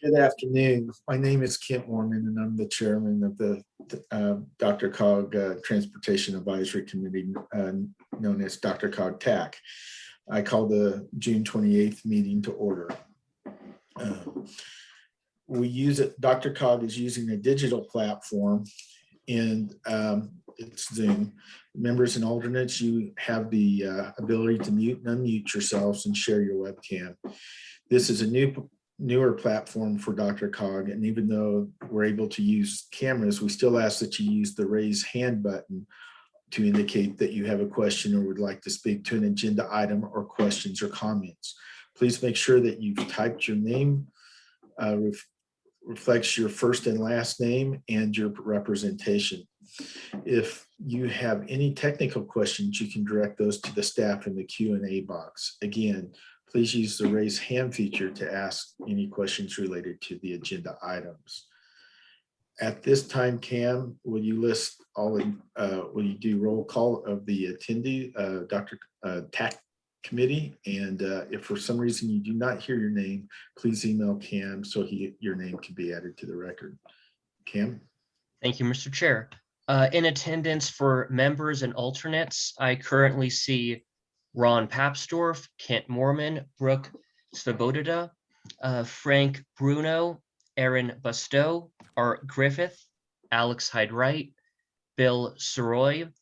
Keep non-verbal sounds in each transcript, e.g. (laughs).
Good afternoon. My name is Kent Moorman, and I'm the chairman of the uh, DRCOG uh, Transportation Advisory Committee, uh, known as DRCOG TAC. I call the June 28th meeting to order. Uh, We use it, DRCOG is using a digital platform and um, it's Zoom. Members and alternates, you have the uh, ability to mute and unmute yourselves and share your webcam. This is a new newer platform for DRCOG. And even though we're able to use cameras, we still ask that you use the raise hand button to indicate that you have a question or would like to speak to an agenda item or questions or comments. Please make sure that you've typed your name, uh, ref reflects your first and last name and your representation. If you have any technical questions, you can direct those to the staff in the Q&A box. Again, please use the raise hand feature to ask any questions related to the agenda items. At this time, Cam, will you list all, uh, will you do roll call of the attendee, uh, Dr. Uh, TAC committee? And uh, if for some reason you do not hear your name, please email Cam so he, your name can be added to the record. Cam? Thank you, Mr. Chair. Uh, in attendance for members and alternates, I currently see Ron Papsdorf, Kent Moorman, Brooke Svoboda, uh, Frank Bruno, Aaron Bustow, Art Griffith, Alex Hyde Wright, Bill Sirois,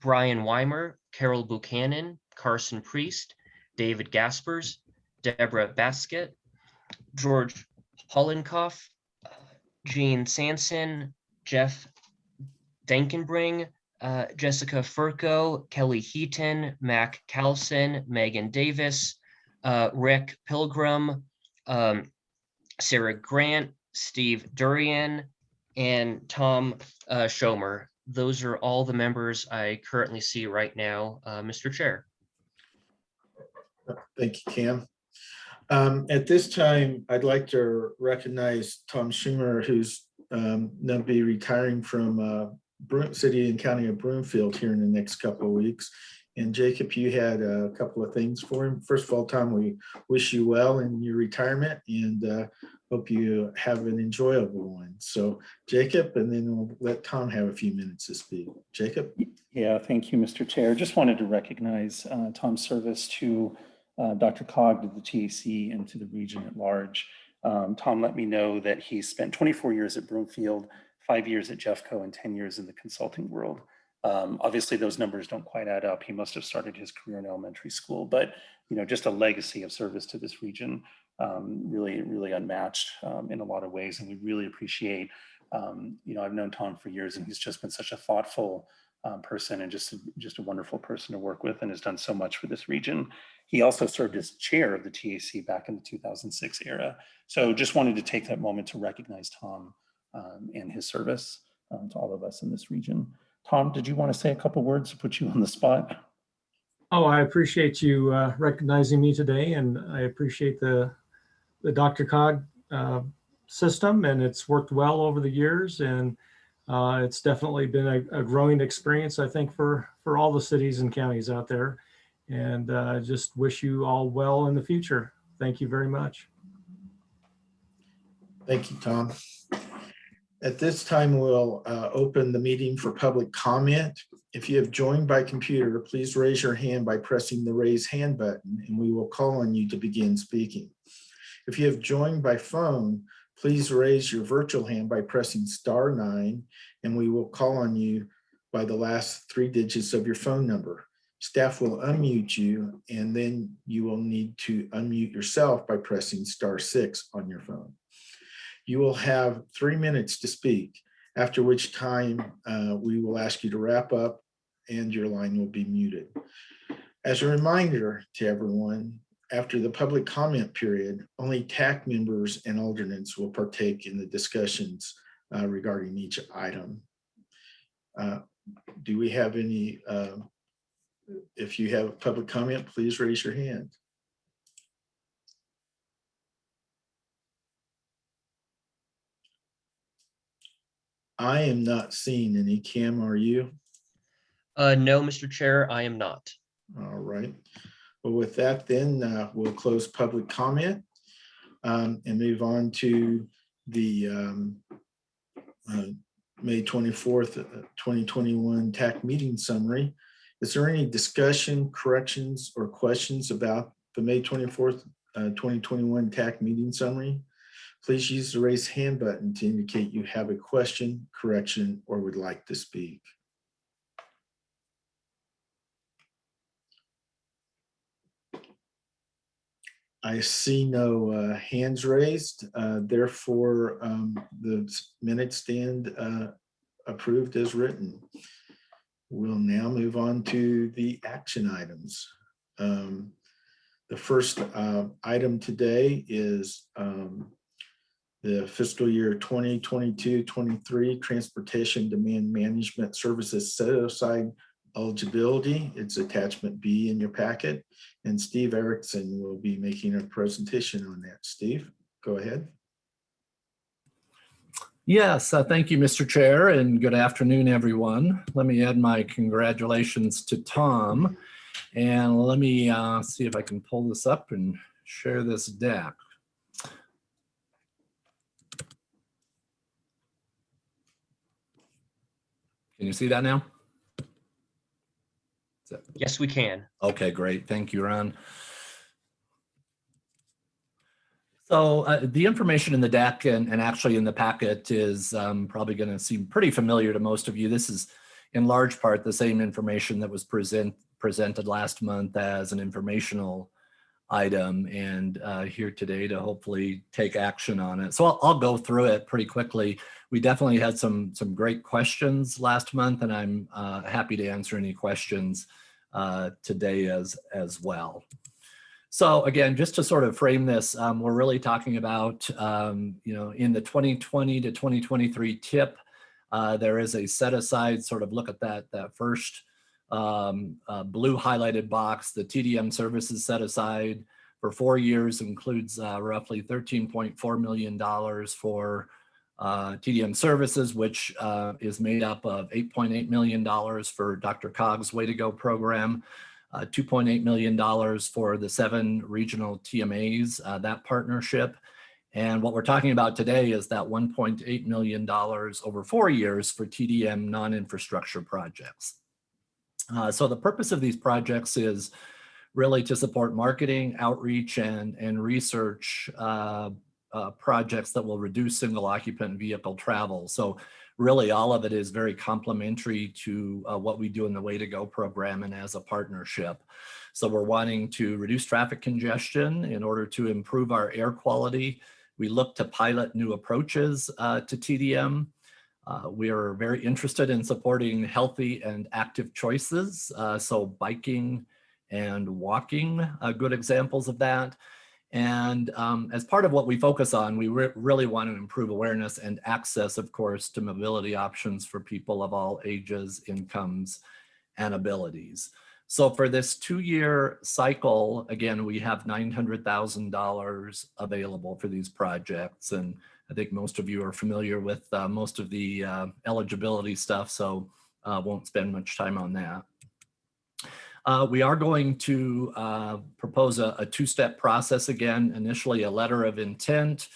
Brian Weimer, Carol Buchanan, Carson Priest, David Gaspers, Deborah Basket, George Hollenkoff, Gene Sanson, Jeff Dankenbring, uh, Jessica Furco, Kelly Heaton, Mac Callison, Megan Davis, uh, Rick Pilgrim, um, Sarah Grant, Steve Durian, and Tom uh, Schomer. Those are all the members I currently see right now, uh, Mr. Chair. Thank you, Cam. Um, at this time, I'd like to recognize Tom Schomer, who's um, going to be retiring from uh, City and County of Broomfield here in the next couple of weeks. And Jacob, you had a couple of things for him. First of all, Tom, we wish you well in your retirement and uh, hope you have an enjoyable one. So Jacob, and then we'll let Tom have a few minutes to speak. Jacob? Yeah, thank you, Mr. Chair. Just wanted to recognize uh, Tom's service to uh, DRCOG, to the TAC, and to the region at large. Um, Tom let me know that he spent 24 years at Broomfield, five years at Jeffco, and 10 years in the consulting world. Um, obviously, those numbers don't quite add up. He must have started his career in elementary school, but you know, just a legacy of service to this region, um, really, really unmatched um, in a lot of ways. And we really appreciate, um, you know, I've known Tom for years, and he's just been such a thoughtful um, person and just, just a wonderful person to work with and has done so much for this region. He also served as chair of the TAC back in the 2006 era. So just wanted to take that moment to recognize Tom um, and his service um, to all of us in this region. Tom, did you want to say a couple words to put you on the spot? Oh, I appreciate you uh, recognizing me today, and I appreciate the the DRCOG uh, system, and it's worked well over the years, and uh, it's definitely been a, a, growing experience, I think, for for all the cities and counties out there. And I just wish you all well in the future. Thank you very much. Thank you, Tom. At this time, we'll uh, open the meeting for public comment. If you have joined by computer, please raise your hand by pressing the raise hand button and we will call on you to begin speaking. If you have joined by phone, please raise your virtual hand by pressing star nine and we will call on you by the last three digits of your phone number. Staff will unmute you and then you will need to unmute yourself by pressing star six on your phone. You will have three minutes to speak, after which time uh, we will ask you to wrap up and your line will be muted. As a reminder to everyone, after the public comment period, only TAC members and alternates will partake in the discussions uh, regarding each item. Uh, do we have any, uh, if you have public comment, please raise your hand. I am not seeing any. Cam, are you? Uh, no, Mr. Chair, I am not. All right. Well, with that, then uh, we'll close public comment. um, and move on to the um, uh, May 24th, uh, 2021 TAC meeting summary. Is there any discussion, corrections, or questions about the May 24th, uh, 2021 TAC meeting summary? Please use the raise hand button to indicate you have a question, correction, or would like to speak. I see no uh, hands raised, uh, therefore um, the minutes stand uh, approved as written. We'll now move on to the action items. Um, The first uh, item today is um, the fiscal year 2022-23 Transportation Demand Management Services Set Aside Eligibility. It's attachment B in your packet. And Steve Erickson will be making a presentation on that. Steve, go ahead. Yes, uh, thank you, Mr. Chair, and good afternoon, everyone. Let me add my congratulations to Tom. And let me uh, see if I can pull this up and share this deck. Can you see that now? Yes, we can. Okay, great. Thank you, Ron. So uh, the information in the deck and, and actually in the packet is um, probably going to seem pretty familiar to most of you. This is in large part the same information that was present, presented last month as an informational item and uh, here today to hopefully take action on it. So I'll, I'll go through it pretty quickly. We definitely had some, some great questions last month and I'm uh, happy to answer any questions uh, today as, as well. So again, just to sort of frame this, um, we're really talking about, um, you know, in the 2020 to 2023 tip, uh, there is a set aside sort of look at that, that first um, uh, blue highlighted box, the TDM services set aside for four years includes uh, roughly $13.4 million for uh, TDM services, which uh, is made up of $8.8 million for DRCOG's Way to Go program, uh, $2.8 million for the seven regional TMAs, uh, that partnership. And what we're talking about today is that $1.8 million over four years for TDM non-infrastructure projects. Uh, so the purpose of these projects is really to support marketing, outreach, and, and research uh, uh, projects that will reduce single occupant vehicle travel. So really all of it is very complementary to uh, what we do in the Way to Go program and as a partnership. So we're wanting to reduce traffic congestion in order to improve our air quality. We look to pilot new approaches uh, to TDM. Uh, we are very interested in supporting healthy and active choices. Uh, so biking and walking are good examples of that. And um, as part of what we focus on, we re really want to improve awareness and access, of course, to mobility options for people of all ages, incomes, and abilities. So for this two-year cycle, again, we have $900,000 available for these projects. And I think most of you are familiar with uh, most of the uh, eligibility stuff, so uh, won't spend much time on that. Uh, we are going to uh, propose a, a two-step process again, initially a letter of intent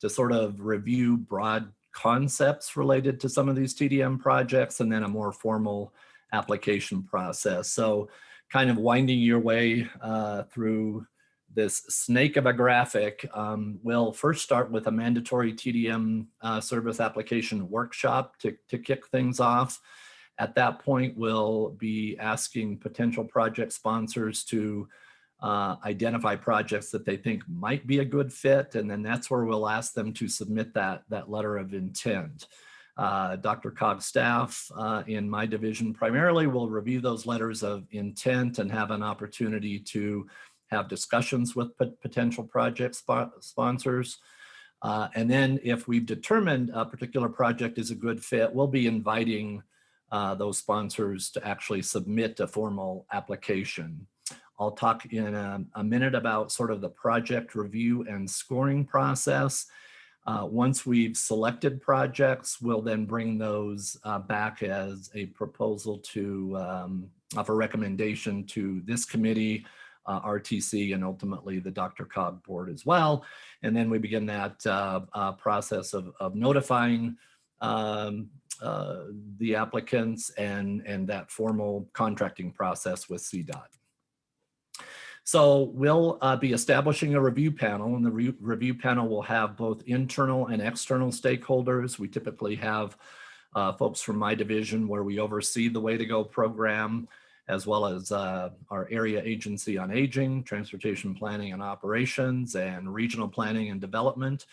to sort of review broad concepts related to some of these TDM projects and then a more formal application process. So kind of winding your way uh, through this snake of a graphic, um, we'll first start with a mandatory TDM uh, service application workshop to, to kick things off. At that point, we'll be asking potential project sponsors to uh, identify projects that they think might be a good fit. And then that's where we'll ask them to submit that, that letter of intent. Uh, DRCOG staff uh, in my division primarily will review those letters of intent and have an opportunity to have discussions with potential project sp sponsors. Uh, and then if we've determined a particular project is a good fit, we'll be inviting uh, those sponsors to actually submit a formal application. I'll talk in a, a, minute about sort of the project review and scoring process. Uh, once we've selected projects, we'll then bring those uh, back as a proposal to, um, recommendation to this committee uh, RTC and ultimately the DRCOG board as well. And then we begin that uh, uh, process of, of notifying um, uh, the applicants and, and that formal contracting process with CDOT. So we'll uh, be establishing a review panel and the re- review panel will have both internal and external stakeholders. We typically have uh, folks from my division where we oversee the Way to Go program, as well as uh, our area agency on aging, transportation planning and operations, and regional planning and development.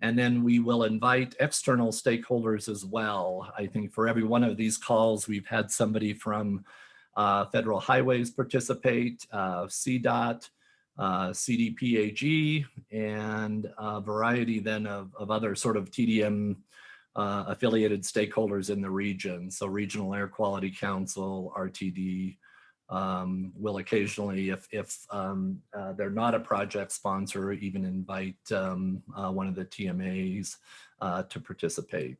And then we will invite external stakeholders as well. I think for every one of these calls, we've had somebody from uh, Federal Highways participate, uh, CDOT, uh, CDPAG, and a variety then of, of other sort of TDM uh, affiliated stakeholders in the region. So Regional Air Quality Council, RTD, um, will occasionally, if, if um, uh, they're not a project sponsor, even invite um, uh, one of the TMAs uh, to participate.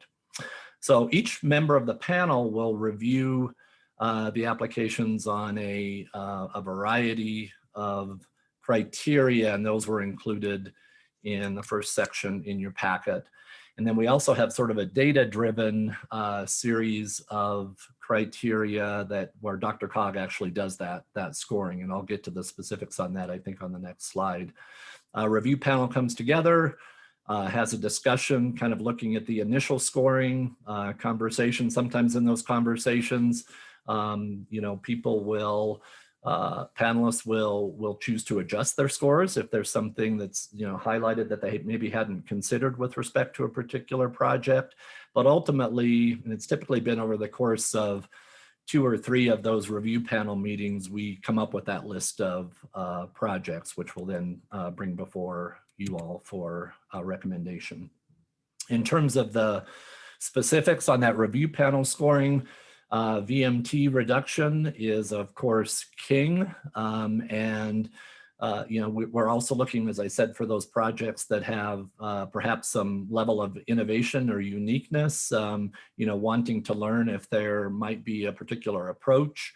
So each member of the panel will review uh, the applications on a, uh, a variety of criteria, and those were included in the first section in your packet. And then we also have sort of a data-driven uh, series of criteria that where DRCOG actually does that, that scoring. And I'll get to the specifics on that, I think, on the next slide. A review panel comes together, uh, has a discussion, kind of looking at the initial scoring uh, conversation. Sometimes in those conversations, um, you know, people will uh, panelists will will choose to adjust their scores if there's something that's you know highlighted that they maybe hadn't considered with respect to a particular project. But ultimately, and it's typically been over the course of two or three of those review panel meetings, we come up with that list of uh, projects, which we'll then uh, bring before you all for a recommendation. In terms of the specifics on that review panel scoring, uh, VMT reduction is of course king. Um, and, uh, you know, we, are also looking, as I said, for those projects that have uh, perhaps some level of innovation or uniqueness, um, you know, wanting to learn if there might be a particular approach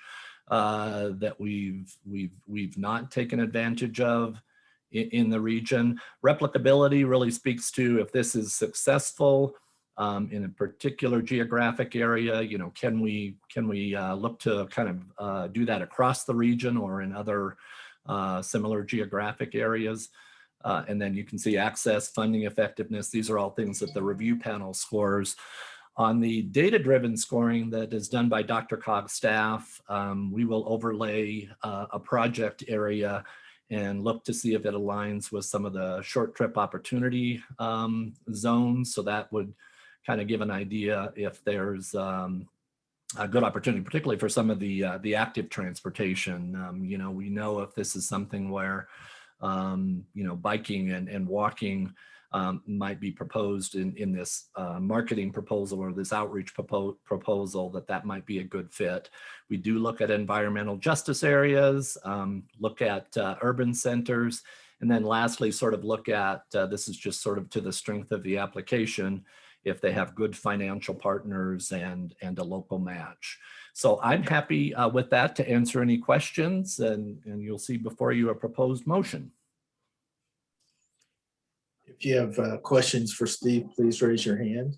uh, that we've, we've, we've not taken advantage of in, in the region. Replicability really speaks to if this is successful, um, in a particular geographic area, you know, can we can we uh, look to kind of uh, do that across the region or in other uh, similar geographic areas? Uh, and then you can see access, funding effectiveness. These are all things that the review panel scores. On the data-driven scoring that is done by DRCOG staff, um, we will overlay uh, a project area and look to see if it aligns with some of the short trip opportunity um, zones. So that would kind of give an idea if there's um, a good opportunity, particularly for some of the uh, the active transportation. Um, you know, we know if this is something where, um, you know, biking and, and walking um, might be proposed in, in this uh, marketing proposal or this outreach propo proposal, that that might be a good fit. We do look at environmental justice areas, um, look at uh, urban centers, and then lastly, sort of look at, uh, this is just sort of to the strength of the application, if they have good financial partners and, and a local match. So I'm happy uh, with that to answer any questions and, and you'll see before you a proposed motion. If you have uh, questions for Steve, please raise your hand.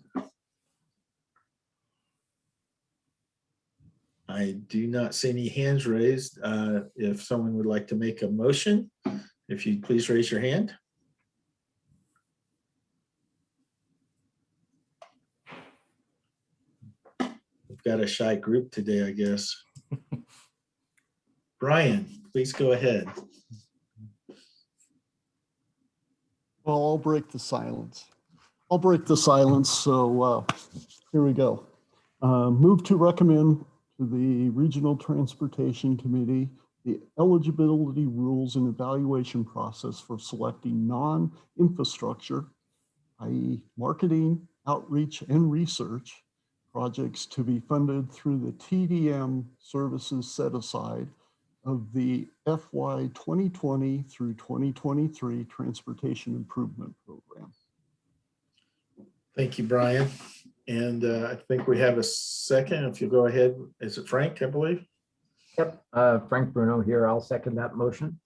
I do not see any hands raised. Uh, If someone would like to make a motion, if you please raise your hand. Got a shy group today, I guess. (laughs) Brian, please go ahead. Well, I'll break the silence. I'll break the silence, so uh, here we go. Uh, Move to recommend to the Regional Transportation Committee the eligibility rules and evaluation process for selecting non-infrastructure, i.e. marketing, outreach, and research projects to be funded through the TDM services set aside of the FY 2020 through 2023 Transportation Improvement Program. Thank you, Brian. And uh, I think we have a second. If you go ahead, is it Frank, I believe? Yep, uh, Frank Bruno here. I'll second that motion.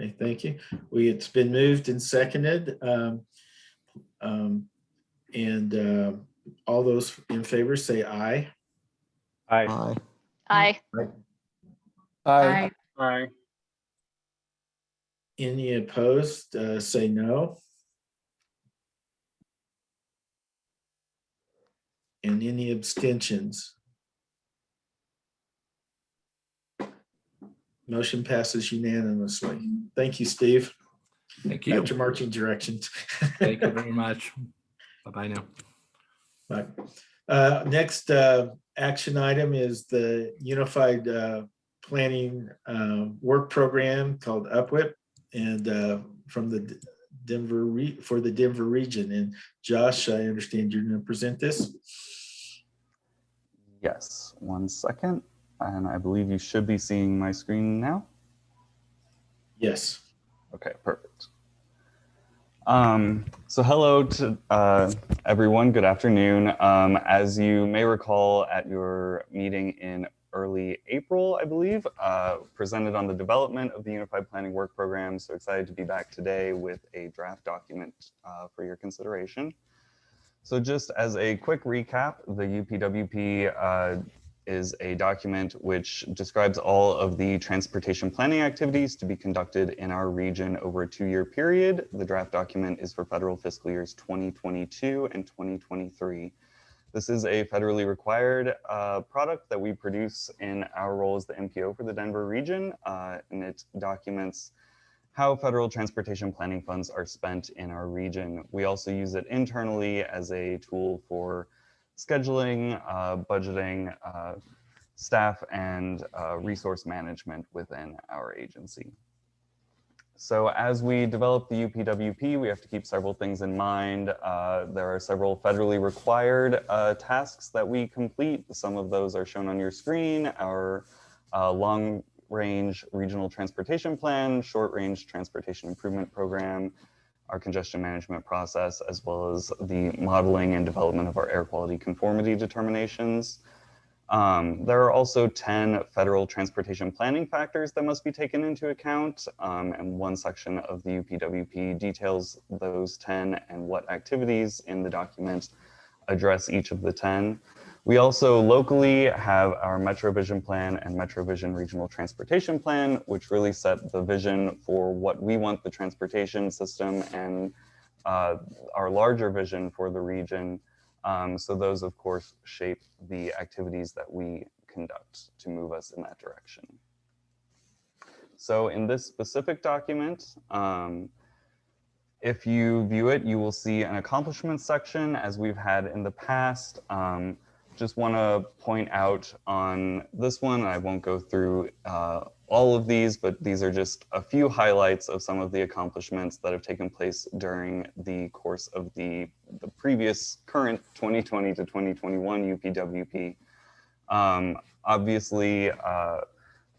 Okay, thank you. We, it's been moved and seconded. um, um, And uh, all those in favor say aye. Aye. Aye. Aye. Aye. Aye. Any opposed, uh, say no. And any abstentions? Motion passes unanimously. Thank you, Steve. Thank you. Back to marching directions. Thank you (laughs) very much. Bye-bye now. Right. Uh, Next uh, action item is the Unified uh, Planning uh, Work Program called UPWIP and uh, from the Denver, re- for the Denver region. And Josh, I understand you're going to present this. Yes, one second. And I believe you should be seeing my screen now. Yes. Okay, perfect. Um, so hello to uh, everyone. Good afternoon. Um, as you may recall at your meeting in early April, I believe, uh, presented on the development of the Unified Planning Work Program. So excited to be back today with a draft document uh, for your consideration. So just as a quick recap, the UPWP is a document which describes all of the transportation planning activities to be conducted in our region over a two-year period. The draft document is for federal fiscal years 2022 and 2023. This is a federally required uh, product that we produce in our role as the MPO for the Denver region, uh, and it documents how federal transportation planning funds are spent in our region. We also use it internally as a tool for scheduling, uh, budgeting, uh, staff, and uh, resource management within our agency. So as we develop the UPWP, we have to keep several things in mind. Uh, there are several federally required uh, tasks that we complete. Some of those are shown on your screen. Our uh, long range regional transportation plan, short range transportation improvement program, our congestion management process, as well as the modeling and development of our air quality conformity determinations. Um, there are also 10 federal transportation planning factors that must be taken into account, um, and one section of the UPWP details those 10 and what activities in the document address each of the 10. We also locally have our MetroVision plan and MetroVision Regional Transportation Plan, which really set the vision for what we want the transportation system and uh, our larger vision for the region. Um, so those, of course, shape the activities that we conduct to move us in that direction. So in this specific document, um, if you view it, you will see an accomplishments section as we've had in the past. Um, just want to point out on this one, I won't go through uh, all of these, but these are just a few highlights of some of the accomplishments that have taken place during the course of the, the previous current 2020 to 2021 UPWP. Um, obviously, uh,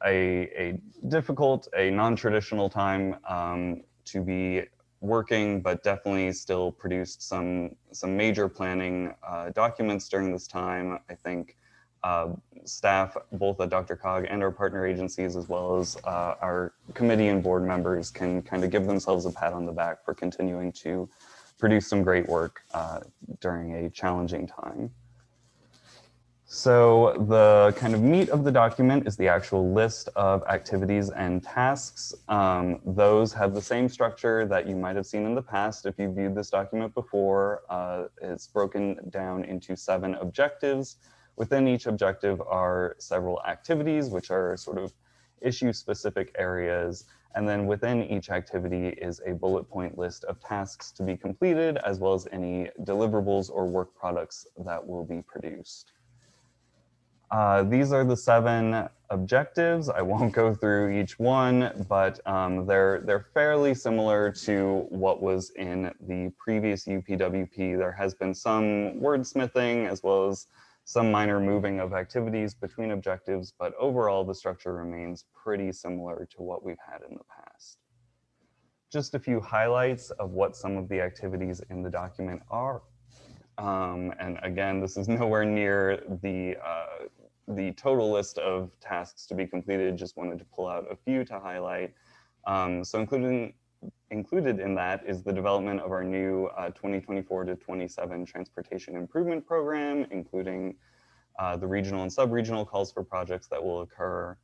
a, a difficult, a non-traditional time um, to be working, but definitely still produced some some major planning uh, documents during this time. I think uh, staff, both at DRCOG and our partner agencies, as well as uh, our committee and board members can kind of give themselves a pat on the back for continuing to produce some great work uh, during a challenging time. So the kind of meat of the document is the actual list of activities and tasks. Um, those have the same structure that you might have seen in the past if you viewed this document before. Uh, it's broken down into seven objectives. Within each objective are several activities, which are sort of issue specific areas. And then within each activity is a bullet point list of tasks to be completed, as well as any deliverables or work products that will be produced. Uh, these are the seven objectives. I won't go through each one, but um, they're they're fairly similar to what was in the previous UPWP. There has been some wordsmithing as well as some minor moving of activities between objectives, but overall the structure remains pretty similar to what we've had in the past. Just a few highlights of what some of the activities in the document are. Um, and again, this is (laughs) nowhere near the uh, the total list of tasks to be completed. Just wanted to pull out a few to highlight. Um, so including included in that is the development of our new uh, 2024 to 27 transportation improvement program, including uh, the regional and sub-regional calls for projects that will occur,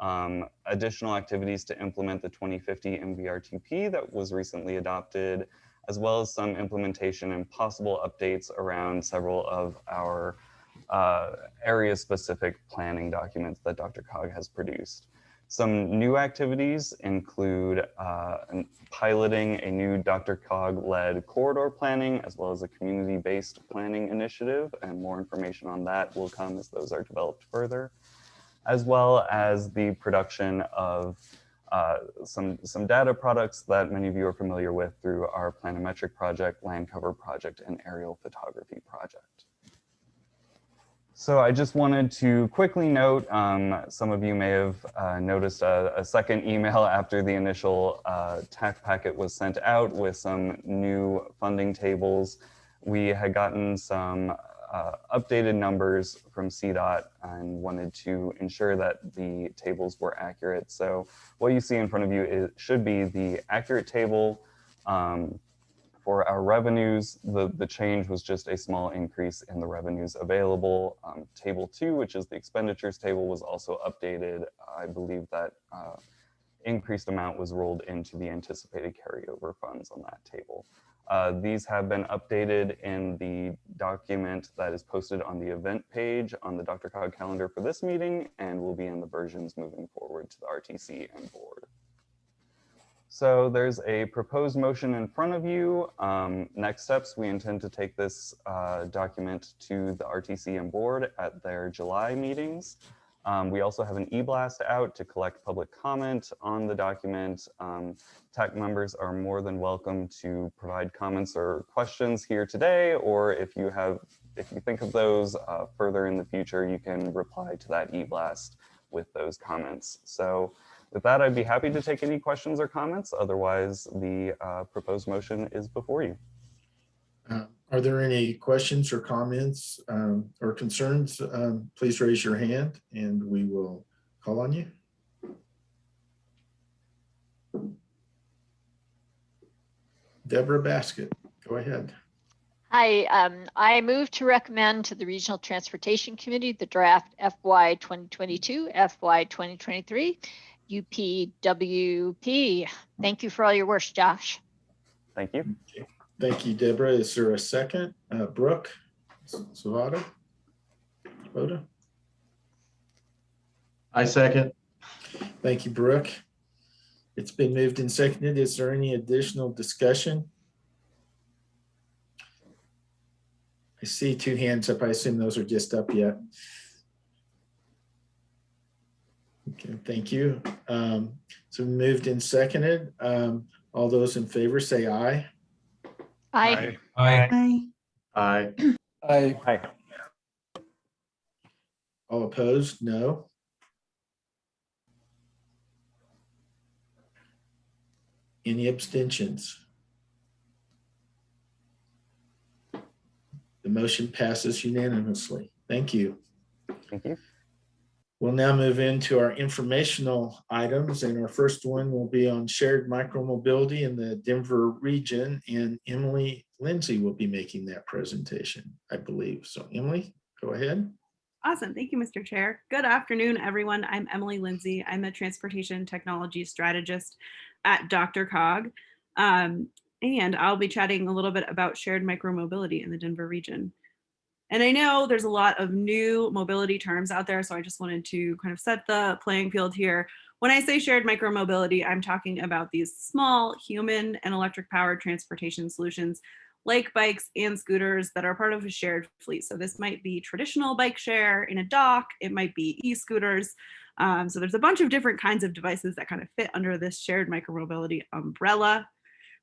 um, additional activities to implement the 2050 MVRTP that was recently adopted, as well as some implementation and possible updates around several of our uh, area-specific planning documents that DRCOG has produced. Some new activities include uh, piloting a new DRCOG-led corridor planning, as well as a community-based planning initiative, and more information on that will come as those are developed further, as well as the production of uh, some, some data products that many of you are familiar with through our planimetric project, land cover project, and aerial photography project. So I just wanted to quickly note, um, some of you may have uh, noticed a, a second email (laughs) after the initial uh, TAC packet was sent out with some new funding tables. We had gotten some uh, updated numbers from CDOT and wanted to ensure that the tables were accurate. So what you see in front of you is, should be the accurate table. Um, for our revenues, the, the change was just a small increase in the revenues available. Um, table two, which is the expenditures table, was also updated. I believe that uh, increased amount was rolled into the anticipated carryover funds on that table. Uh, these have been updated in the document that is posted on the event page on the DRCOG calendar for this meeting and will be in the versions moving forward to the RTC and board. So there's a proposed motion in front of you. Um, next steps, we intend to take this uh, document to the RTC and board at their July meetings. Um, we also have an e-blast out to collect public comment on the document. Um, TAC members are more than welcome to provide comments or questions here today, or if you have, if you think of those uh, further in the future, you can reply to that e-blast with those comments. So with that, I'd be happy to take any questions or comments. Otherwise, the uh, proposed motion is before you. Uh, Are there any questions or comments um, or concerns? Um, Please raise your hand and we will call on you. Deborah Basket, go ahead. Hi, um, I move to recommend to the Regional Transportation Committee the draft FY 2022, FY 2023 UPWP. Thank you for all your work, Josh. Thank you. Thank you, Deborah. Is there a second? Uh, Brooke Savada? Voda? I second. Thank you, Brooke. It's been moved and seconded. Is there any additional discussion? I see two hands up. I assume those are just up yet. Okay, thank you. Um, So moved and seconded. Um, All those in favor say aye. I, Aye. Aye. Aye. Aye. All opposed? No. Any abstentions? The motion passes unanimously. Thank you. Thank you. We'll now move into our informational items, and our first one will be on shared micromobility in the Denver region, and Emily Lindsay will be making that presentation, I believe. So Emily, go ahead. Awesome. Thank you, Mr. Chair. Good afternoon, everyone. I'm Emily Lindsay. I'm a transportation technology strategist at DRCOG. Um, and I'll be chatting a little bit about shared micromobility in the Denver region. And I know there's a lot of new mobility terms out there, so I just wanted to kind of set the playing field here. When I say shared micromobility, I'm talking about these small human and electric powered transportation solutions like bikes and scooters that are part of a shared fleet. So this might be traditional bike share in a dock, it might be e-scooters. Um, so there's a bunch of different kinds of devices that kind of fit under this shared micromobility umbrella.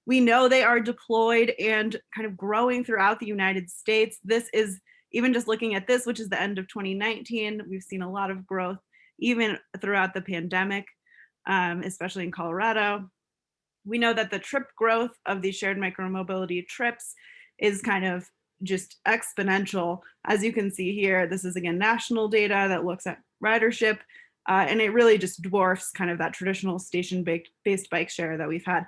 We know they are deployed and kind of growing throughout the United States. This is even just looking at this, which is the end of 2019, we've seen a lot of growth even throughout the pandemic, um, especially in Colorado. We know that the trip growth of these shared micromobility trips is kind of just exponential. As you can see here, this is again national data that looks at ridership Uh, and it really just dwarfs kind of that traditional station-based bike share that we've had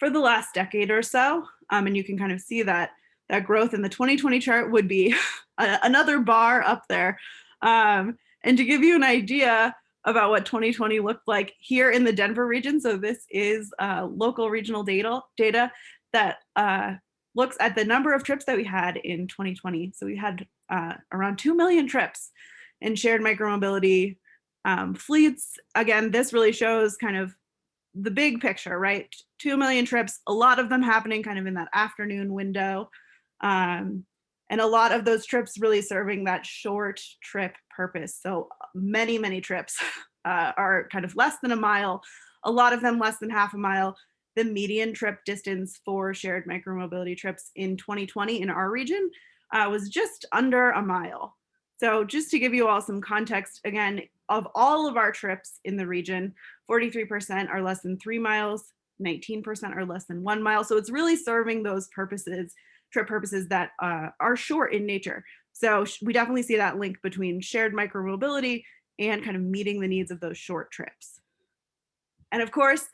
for the last decade or so. Um, and you can kind of see that that growth in the 2020 chart would be (laughs) another bar up there. Um, and to give you an idea about what 2020 looked like here in the Denver region, so this is uh, local regional data, data that uh, looks at the number of trips that we had in 2020. So we had uh, around 2 million trips in shared micromobility um, fleets. Again, this really shows kind of the big picture, right? 2 million trips, a lot of them happening kind of in that afternoon window. Um, and a lot of those trips really serving that short trip purpose. So many, many trips (laughs) uh, are kind of less than a mile, a lot of them less than half a mile. The median trip distance for shared micromobility trips in 2020 in our region uh, was just under a mile. So just to give you all some context, again, of all of our trips in the region, 43% are less than three miles, 19% are less than one mile. So it's really serving those purposes, trip purposes that uh, are short in nature. So we definitely see that link between shared micromobility and kind of meeting the needs of those short trips. And of course,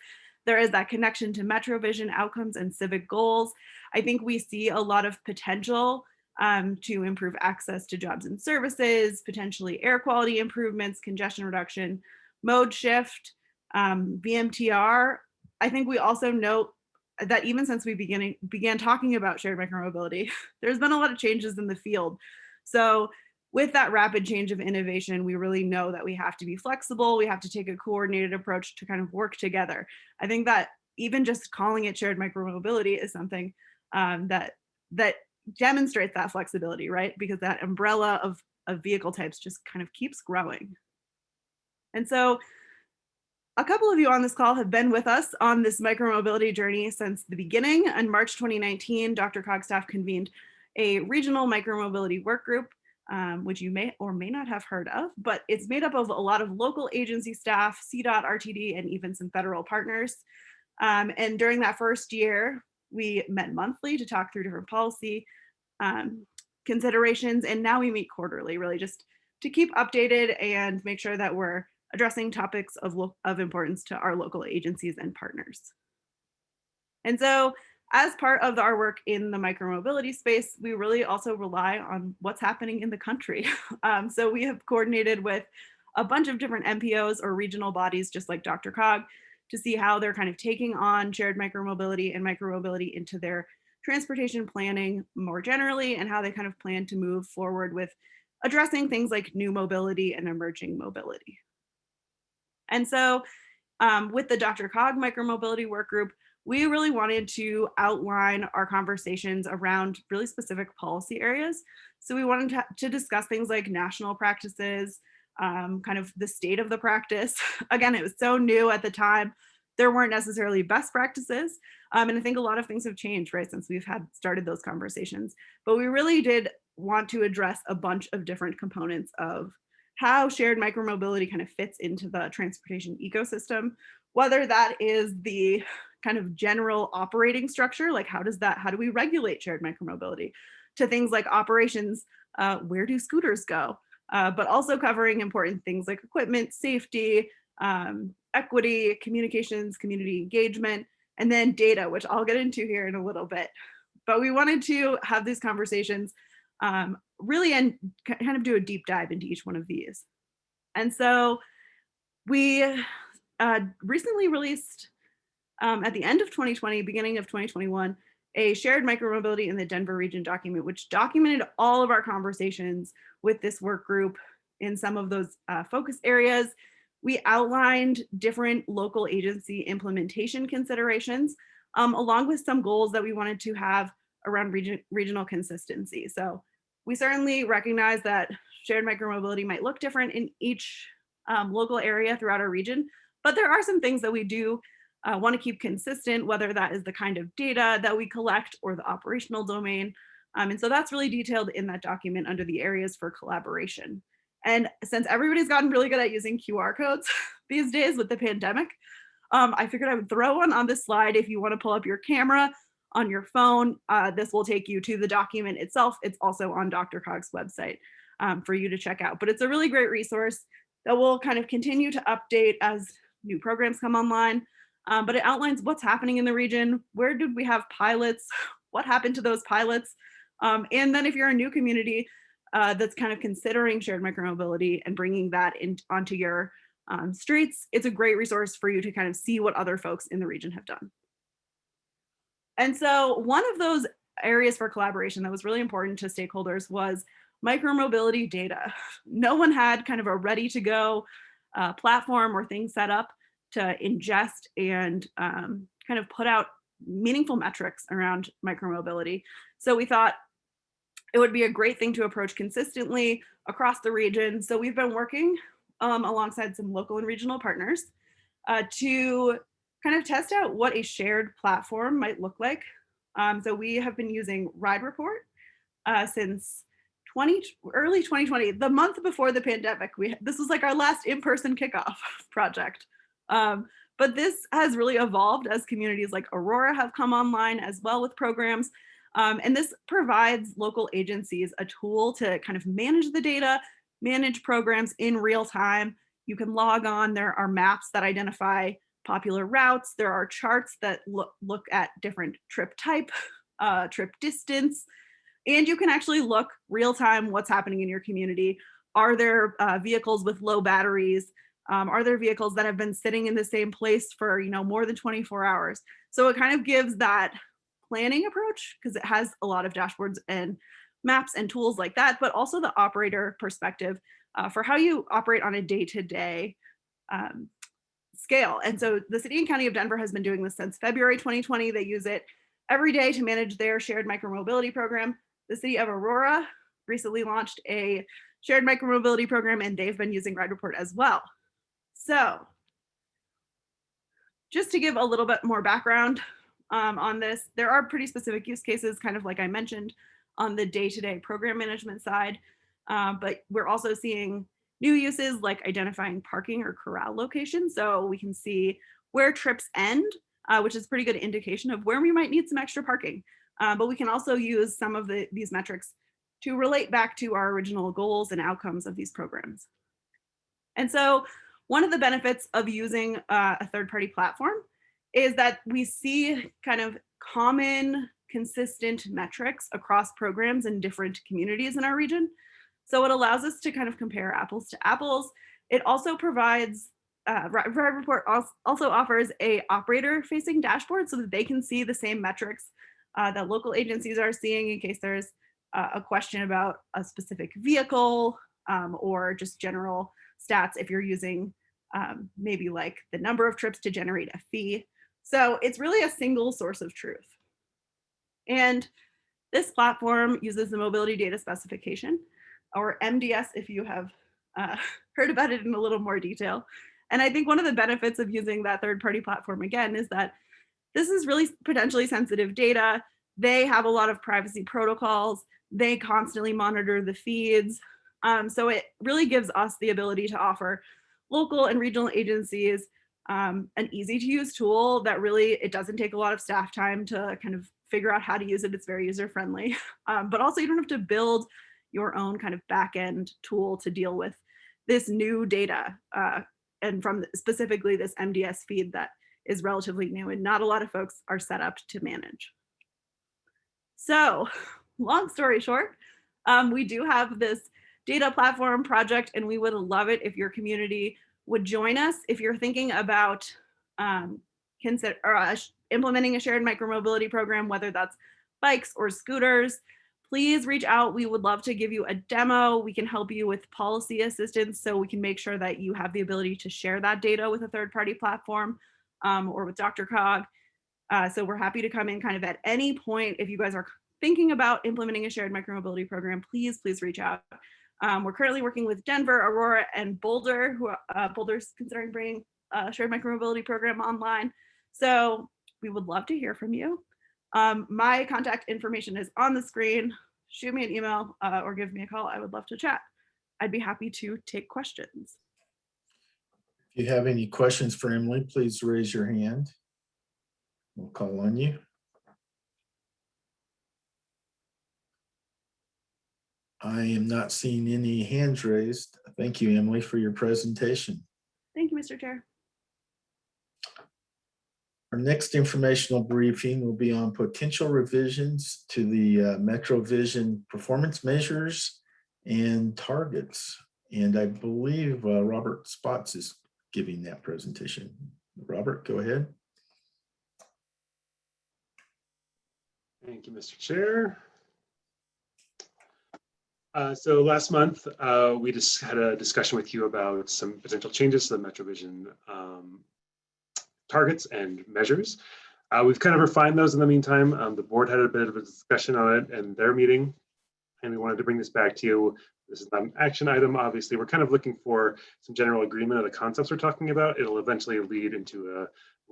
there is that connection to MetroVision outcomes and civic goals. I think we see a lot of potential um, to improve access to jobs and services, potentially air quality improvements, congestion reduction, mode shift, um, VMTR. I think we also note that even since we beginning, began talking about shared micromobility, (laughs) there's been a lot of changes in the field. So with that rapid change of innovation, we really know that we have to be flexible. We have to take a coordinated approach to kind of work together. I think that even just calling it shared micromobility is something um, that that demonstrates that flexibility, right? Because that umbrella of, of vehicle types just kind of keeps growing. And so a couple of you on this call have been with us on this micromobility journey since the beginning. In March 2019, DRCOG staff convened a regional micromobility work group, um, which you may or may not have heard of, but it's made up of a lot of local agency staff, CDOT, RTD, and even some federal partners. Um, and during that first year, we met monthly to talk through different policy um, considerations, and now we meet quarterly, really just to keep updated and make sure that we're addressing topics of, of importance to our local agencies and partners. And so as part of our work in the micromobility space, we really also rely on what's happening in the country. (laughs) Um, so we have coordinated with a bunch of different MPOs or regional bodies, just like DRCOG, to see how they're kind of taking on shared micromobility and micromobility into their transportation planning more generally and how they kind of plan to move forward with addressing things like new mobility and emerging mobility. And so um, with the DRCOG micromobility work group, we really wanted to outline our conversations around really specific policy areas. So we wanted to, to discuss things like national practices, um, kind of the state of the practice. (laughs) Again, it was so new at the time. There weren't necessarily best practices. Um, and I think a lot of things have changed, right, since we've had started those conversations. But we really did want to address a bunch of different components of how shared micromobility kind of fits into the transportation ecosystem, whether that is the kind of general operating structure, like how does that, how do we regulate shared micromobility, to things like operations, uh, where do scooters go? Uh, but also covering important things like equipment, safety, um, equity, communications, community engagement, and then data, which I'll get into here in a little bit. But we wanted to have these conversations um, really and kind of do a deep dive into each one of these. And so we uh, recently released um, at the end of 2020, beginning of 2021, a shared micromobility in the Denver region document, which documented all of our conversations with this work group in some of those uh, focus areas. We outlined different local agency implementation considerations, um, along with some goals that we wanted to have around region, regional consistency. So we certainly recognize that shared micromobility might look different in each um, local area throughout our region, but there are some things that we do uh, want to keep consistent, whether that is the kind of data that we collect or the operational domain. Um, and so that's really detailed in that document under the areas for collaboration. And since everybody's gotten really good at using QR codes (laughs) these days with the pandemic, um, I figured I would throw one on this slide if you want to pull up your camera on your phone. Uh, this will take you to the document itself. It's also on DRCOG's website um, for you to check out, but it's a really great resource that we'll kind of continue to update as new programs come online. Um, but it outlines what's happening in the region. Where did we have pilots? What happened to those pilots? Um, and then if you're a new community uh, that's kind of considering shared micromobility and bringing that in onto your um, streets, it's a great resource for you to kind of see what other folks in the region have done. And so one of those areas for collaboration that was really important to stakeholders was micromobility data. (sighs) No one had kind of a ready to go uh, platform or thing set up to ingest and um, kind of put out meaningful metrics around micromobility. So we thought it would be a great thing to approach consistently across the region. So we've been working um, alongside some local and regional partners uh, to kind of test out what a shared platform might look like. Um, so we have been using Ride Report uh, since 20, early 2020, the month before the pandemic. We This was like our last in-person kickoff (laughs) project. Um, but this has really evolved as communities like Aurora have come online as well with programs. Um, and this provides local agencies a tool to kind of manage the data, manage programs in real time. You can log on, there are maps that identify popular routes. There are charts that look, look at different trip type, (laughs) uh, trip distance, and you can actually look real time what's happening in your community. Are there uh, vehicles with low batteries? Um, are there vehicles that have been sitting in the same place for you know more than 24 hours? So it kind of gives that planning approach because it has a lot of dashboards and maps and tools like that, but also the operator perspective uh, for how you operate on a day-to-day um, scale. And so the city and county of Denver has been doing this since February 2020. They use it every day to manage their shared micromobility program. The city of Aurora recently launched a shared micromobility program and they've been using Ride Report as well. So just to give a little bit more background um, on this, there are pretty specific use cases, kind of like I mentioned on the day-to-day -day program management side, um, but we're also seeing new uses like identifying parking or corral locations. So we can see where trips end, uh, which is pretty good indication of where we might need some extra parking. Uh, but we can also use some of the, these metrics to relate back to our original goals and outcomes of these programs. And so one of the benefits of using uh, a third-party platform is that we see kind of common, consistent metrics across programs in different communities in our region. So it allows us to kind of compare apples to apples. It also provides, uh, Ride Report also offers a operator facing dashboard so that they can see the same metrics uh, that local agencies are seeing in case there's uh, a question about a specific vehicle um, or just general stats if you're using um, maybe like the number of trips to generate a fee. So it's really a single source of truth. And this platform uses the mobility data specification or MDS if you have uh, (laughs) heard about it in a little more detail. And I think one of the benefits of using that third party platform again is that this is really potentially sensitive data. They have a lot of privacy protocols. They constantly monitor the feeds. Um, so it really gives us the ability to offer local and regional agencies um, an easy to use tool that really, it doesn't take a lot of staff time to kind of figure out how to use it. It's very user friendly, (laughs) um, but also you don't have to build your own kind of backend tool to deal with this new data uh, and from specifically this MDS feed that is relatively new and not a lot of folks are set up to manage. So long story short, um, we do have this data platform project and we would love it if your community would join us. If you're thinking about um, consider uh, implementing a shared micromobility program, whether that's bikes or scooters, please reach out. We would love to give you a demo. We can help you with policy assistance so we can make sure that you have the ability to share that data with a third party platform um, or with DRCOG. Uh, so we're happy to come in kind of at any point. If you guys are thinking about implementing a shared micromobility program, please, please reach out. Um, we're currently working with Denver, Aurora, and Boulder, who uh, Boulder's considering bringing a shared micromobility program online. So we would love to hear from you. Um, my contact information is on the screen. Shoot me an email uh, or give me a call. I would love to chat. I'd be happy to take questions. If you have any questions for Emily, please raise your hand. We'll call on you. I am not seeing any hands raised. Thank you, Emily, for your presentation. Thank you, Mr. Chair. Our next informational briefing will be on potential revisions to the uh, MetroVision performance measures and targets. And I believe uh, Robert Spotts is giving that presentation. Robert, go ahead. Thank you, Mr. Chair. Uh, So last month, uh, we just had a discussion with you about some potential changes to the MetroVision um, targets and measures. Uh, We've kind of refined those in the meantime. Um, The board had a bit of a discussion on it in their meeting, and we wanted to bring this back to you. This is an action item, obviously. We're kind of looking for some general agreement of the concepts we're talking about. It'll eventually lead into a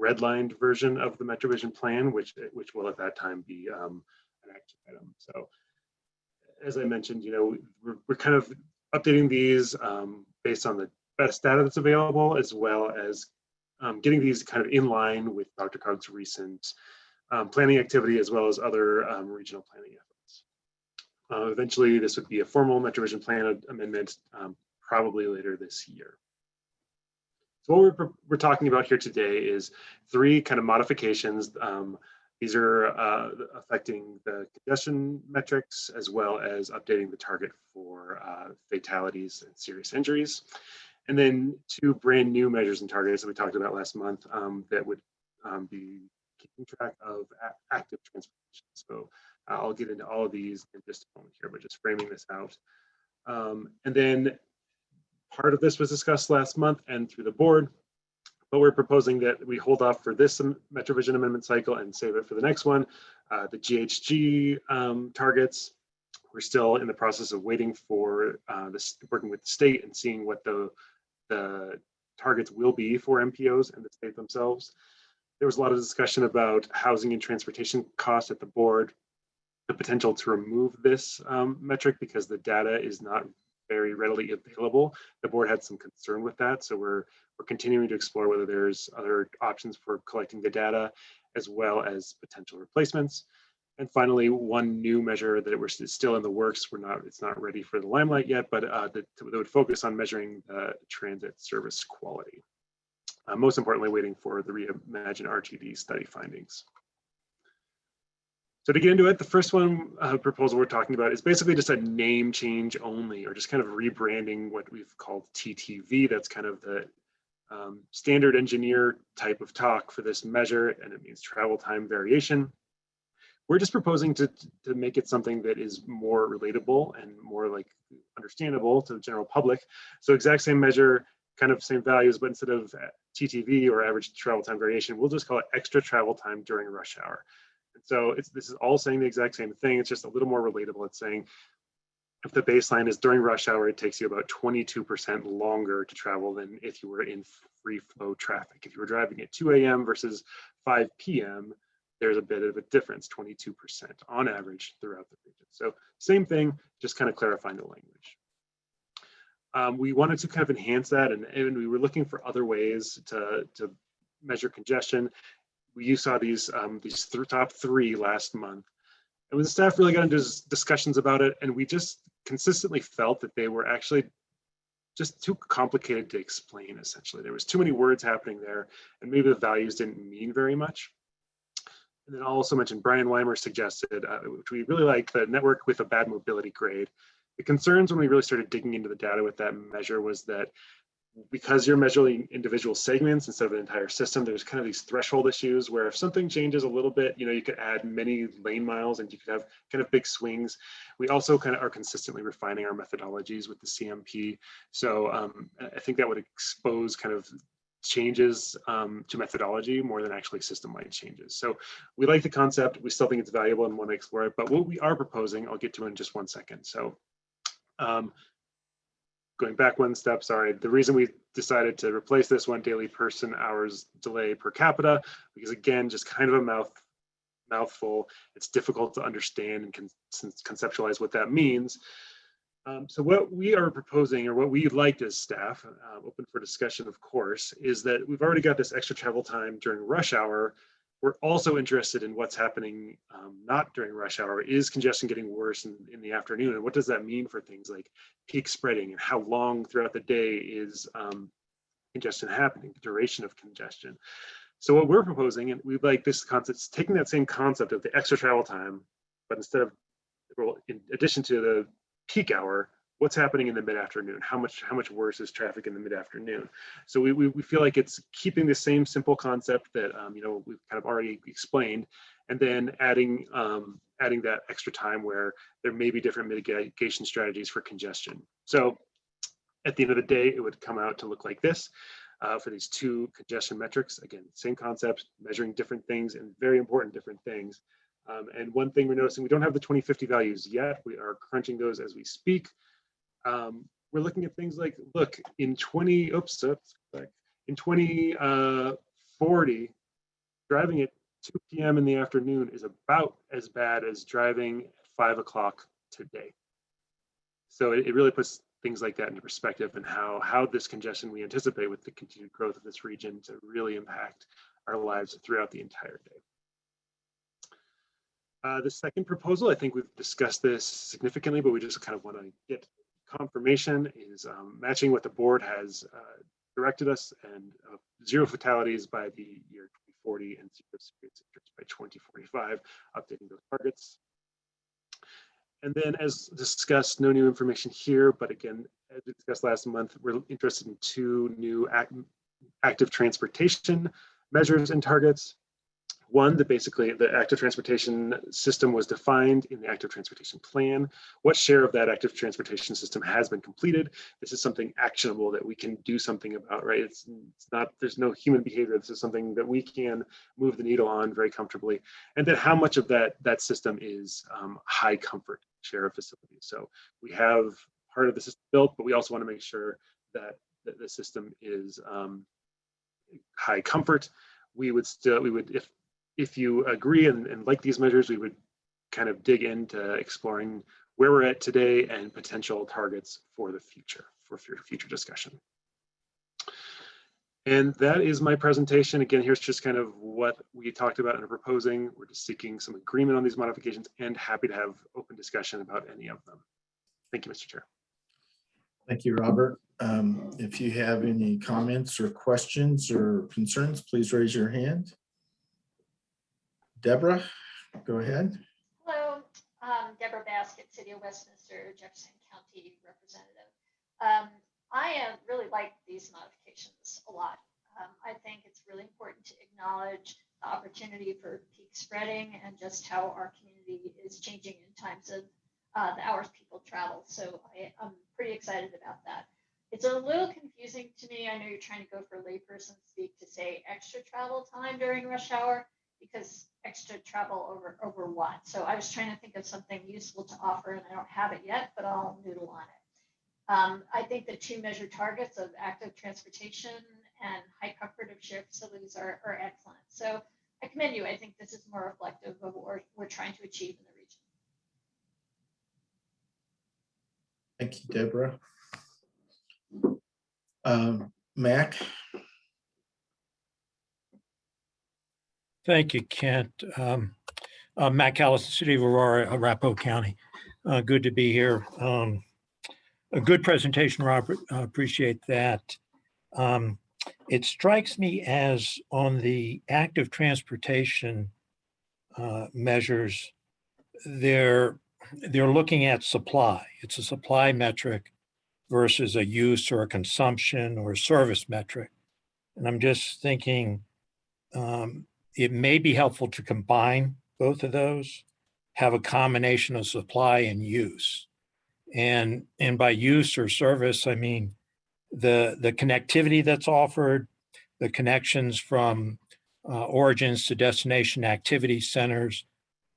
redlined version of the MetroVision plan, which, which will at that time be um, an action item. So as I mentioned, you know, we're, we're kind of updating these um, based on the best data that's available, as well as um, getting these kind of in line with DRCOG's recent um, planning activity, as well as other um, regional planning efforts. Uh, eventually, this would be a formal MetroVision plan amendment, um, probably later this year. So what we're, we're talking about here today is three kind of modifications. Um, these are uh, affecting the congestion metrics as well as updating the target for uh, fatalities and serious injuries. And then two brand new measures and targets that we talked about last month um, that would um, be keeping track of active transportation. So uh, I'll get into all of these in just a moment here, but just framing this out. Um, and then part of this was discussed last month and through the board but we're proposing that we hold off for this MetroVision amendment cycle and save it for the next one. Uh, the GHG um, targets, we're still in the process of waiting for uh, this, working with the state and seeing what the, the targets will be for MPOs and the state themselves. There was a lot of discussion about housing and transportation costs at the board, the potential to remove this um, metric because the data is not very readily available. The board had some concern with that, so we're we're continuing to explore whether there's other options for collecting the data as well as potential replacements. And finally, one new measure that we're still in the works. We're not, it's not ready for the limelight yet, but uh, that, that would focus on measuring the transit service quality. Uh, most importantly, waiting for the Reimagine RTD study findings. So to get into it, the first one uh, proposal we're talking about is basically just a name change only, or just kind of rebranding what we've called TTV. That's kind of the um, standard engineer type of talk for this measure, and it means travel time variation. We're just proposing to, to make it something that is more relatable and more like understandable to the general public. So exact same measure, kind of same values, but instead of uh, TTV or average travel time variation, we'll just call it extra travel time during rush hour. And so it's, this is all saying the exact same thing. It's just a little more relatable. It's saying if the baseline is during rush hour, it takes you about 22% longer to travel than if you were in free flow traffic. If you were driving at 2 a.m. versus 5 p.m., there's a bit of a difference, 22% on average throughout the region. So same thing, just kind of clarifying the language. Um, we wanted to kind of enhance that and, and we were looking for other ways to, to measure congestion. You saw these, um, these th top three last month. And when the staff really got into discussions about it, and we just consistently felt that they were actually just too complicated to explain, essentially. There was too many words happening there, and maybe the values didn't mean very much. And then I'll also mention Brian Weimer suggested, uh, which we really like, the network with a bad mobility grade. The concerns when we really started digging into the data with that measure was that because you're measuring individual segments instead of an entire system, there's kind of these threshold issues where if something changes a little bit, you know, you could add many lane miles and you could have kind of big swings. We also kind of are consistently refining our methodologies with the CMP. So um, I think that would expose kind of changes um, to methodology more than actually system-wide changes. So we like the concept. We still think it's valuable and want to explore it. But what we are proposing, I'll get to in just one second. So um, going back one step, sorry, the reason we decided to replace this one daily person hours delay per capita, because again, just kind of a mouth mouthful. It's difficult to understand and con conceptualize what that means. Um, so what we are proposing or what we liked as staff, uh, open for discussion, of course, is that we've already got this extra travel time during rush hour we're also interested in what's happening um, not during rush hour. Is congestion getting worse in, in the afternoon? And what does that mean for things like peak spreading and how long throughout the day is um, congestion happening, duration of congestion. So what we're proposing, and we like this concept, taking that same concept of the extra travel time, but instead of, well, in addition to the peak hour, what's happening in the mid-afternoon? How much how much worse is traffic in the mid-afternoon? So we, we, we feel like it's keeping the same simple concept that um, you know we've kind of already explained, and then adding um, adding that extra time where there may be different mitigation strategies for congestion. So at the end of the day, it would come out to look like this. Uh, for these two congestion metrics, again, same concept, measuring different things and very important different things. Um, and one thing we're noticing, we don't have the 2050 values yet. We are crunching those as we speak. Um, we're looking at things like, look, in 20, oops, oops in 2040, driving at 2 p.m. in the afternoon is about as bad as driving at 5 o'clock today. So it, it really puts things like that into perspective and how, how this congestion we anticipate with the continued growth of this region to really impact our lives throughout the entire day. Uh, the second proposal, I think we've discussed this significantly, but we just kind of want to get confirmation is um, matching what the board has uh, directed us and uh, zero fatalities by the year 2040 and zero serious injuries by 2045, updating those targets. And then as discussed, no new information here, but again, as we discussed last month, we're interested in two new act active transportation measures and targets. One, that basically the active transportation system was defined in the active transportation plan. What share of that active transportation system has been completed? This is something actionable that we can do something about, right? It's, it's not, there's no human behavior. This is something that we can move the needle on very comfortably. And then how much of that, that system is um, high comfort share of facilities. So we have part of the system built, but we also want to make sure that, that the system is um, high comfort. We would still, we would, if if you agree and, and like these measures, we would kind of dig into exploring where we're at today and potential targets for the future, for future discussion. And that is my presentation. Again, here's just kind of what we talked about and are proposing. We're just seeking some agreement on these modifications and happy to have open discussion about any of them. Thank you, Mr. Chair. Thank you, Robert. Um, if you have any comments or questions or concerns, please raise your hand. Deborah, go ahead. Hello, um, Deborah Baskett, City of Westminster, Jefferson County Representative. Um, I uh, really like these modifications a lot. Um, I think it's really important to acknowledge the opportunity for peak spreading and just how our community is changing in times of uh, the hours people travel. So I, I'm pretty excited about that. It's a little confusing to me. I know you're trying to go for layperson speak to say extra travel time during rush hour because extra travel over over what? So I was trying to think of something useful to offer, and I don't have it yet, but I'll noodle on it. Um, I think the two measured targets of active transportation and high comfort of shared facilities are, are excellent. So I commend you. I think this is more reflective of what we're, we're trying to achieve in the region. Thank you, Deborah. Um, Mac, Thank you, Kent. Um, uh, Mac Callison, City of Aurora, Arapahoe County. Uh, good to be here. Um, a good presentation, Robert. Uh, appreciate that. Um, it strikes me as on the active transportation uh, measures, they're they're looking at supply. It's a supply metric versus a use or a consumption or a service metric. And I'm just thinking, um, it may be helpful to combine both of those, have a combination of supply and use. And, and by use or service, I mean the, the connectivity that's offered, the connections from uh, origins to destination activity centers,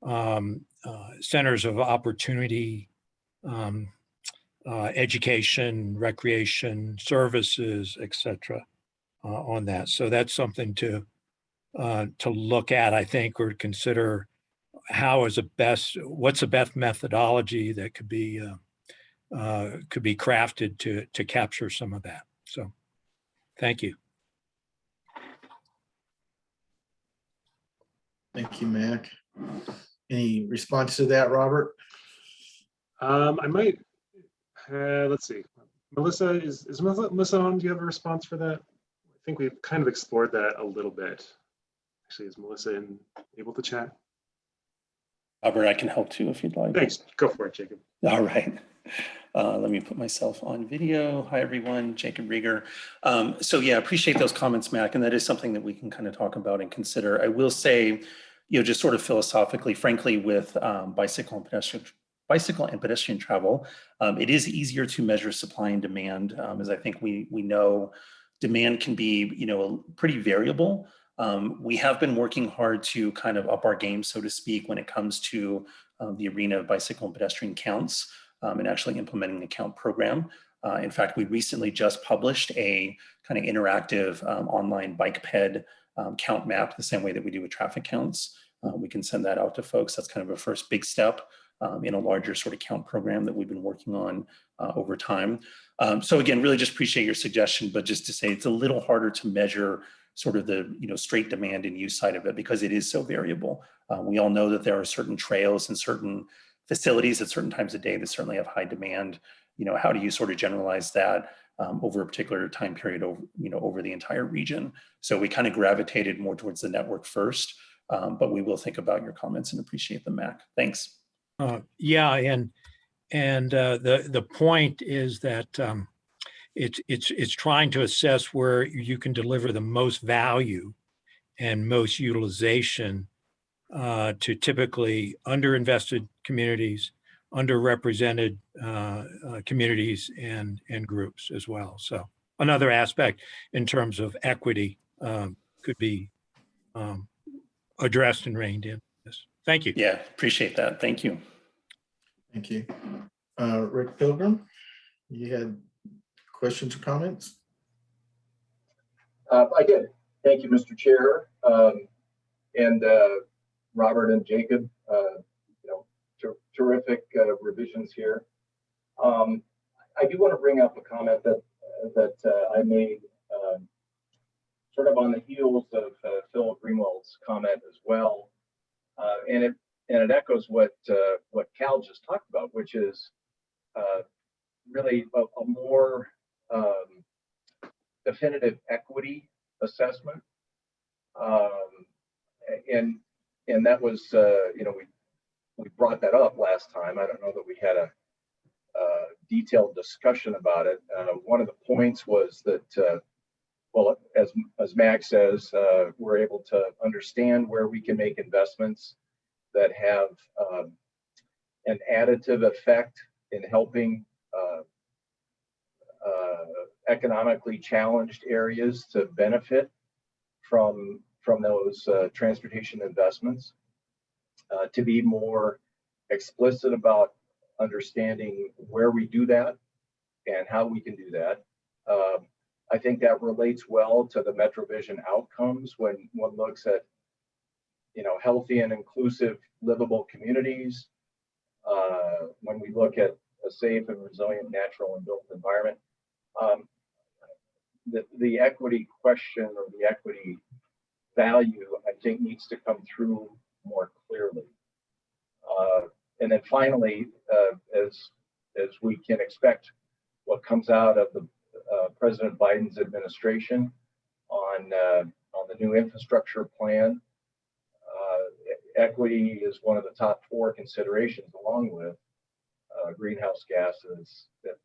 um, uh, centers of opportunity, um, uh, education, recreation, services, etc. Uh, on that. So that's something to uh, to look at, I think, or consider how is a best, what's the best methodology that could be uh, uh, could be crafted to to capture some of that. So, thank you. Thank you, Mac. Any response to that, Robert? Um, I might, uh, let's see. Melissa, is, is Melissa Melissa on? Do you have a response for that? I think we've kind of explored that a little bit. Actually, is Melissa in, able to chat? Robert, I can help too if you'd like. Thanks. Go for it, Jacob. All right. Uh, let me put myself on video. Hi, everyone. Jacob Riger. Um, so yeah, appreciate those comments, Mac, and that is something that we can kind of talk about and consider. I will say, you know, just sort of philosophically, frankly, with um, bicycle and pedestrian bicycle and pedestrian travel, um, it is easier to measure supply and demand, um, as I think we we know demand can be, you know, pretty variable. Um, we have been working hard to kind of up our game, so to speak, when it comes to um, the arena of bicycle and pedestrian counts um, and actually implementing the count program. Uh, in fact, we recently just published a kind of interactive um, online bike ped um, count map, the same way that we do with traffic counts. Uh, we can send that out to folks. That's kind of a first big step um, in a larger sort of count program that we've been working on uh, over time. Um, so again, really just appreciate your suggestion, but just to say it's a little harder to measure sort of the you know straight demand and use side of it because it is so variable. Uh, we all know that there are certain trails and certain facilities at certain times of day that certainly have high demand. You know, how do you sort of generalize that um, over a particular time period over you know over the entire region? So we kind of gravitated more towards the network first, um, but we will think about your comments and appreciate them, Mac. Thanks. Uh, yeah, and and uh, the the point is that um, it's it's it's trying to assess where you can deliver the most value and most utilization uh, to typically underinvested communities, underrepresented uh, uh, communities and and groups as well. So another aspect in terms of equity um, could be um, addressed and reined in. Yes. Thank you. Yeah, appreciate that. Thank you. Thank you. Uh, Rick Pilgrim, you had questions or comments? Uh, I did. Thank you, Mr. Chair. Um, and uh, Robert and Jacob, uh, you know, ter terrific uh, revisions here. Um, I do want to bring up a comment that that uh, I made um, sort of on the heels of uh, Phil Greenwald's comment as well, and it and it echoes what what Cal just talked about, which is really a, a more um, definitive equity assessment. Um, and and that was, uh, you know, we we brought that up last time. I don't know that we had a, a detailed discussion about it. Uh, one of the points was that, uh, well, as as Mac says, uh, we're able to understand where we can make investments that have um, an additive effect in helping uh, economically challenged areas to benefit from from those uh, transportation investments. Uh, to be more explicit about understanding where we do that and how we can do that. Um, I think that relates well to the MetroVision outcomes when one looks at, you know, healthy and inclusive livable communities. Uh, when we look at a safe and resilient natural and built environment, um, the, the equity question or the equity value, I think, needs to come through more clearly. Uh, and then finally, uh, as as we can expect, what comes out of the uh, President Biden's administration on uh, on the new infrastructure plan, uh, equity is one of the top four considerations, along with uh, greenhouse gases that,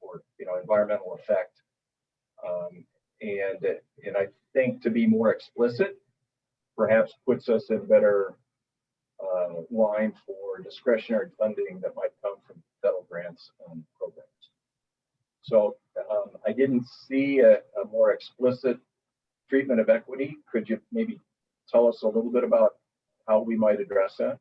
or you know environmental effect. Um, and and I think to be more explicit, perhaps puts us in better uh, line for discretionary funding that might come from federal grants and programs. So um, I didn't see a, a, more explicit treatment of equity. Could you maybe tell us a little bit about how we might address that?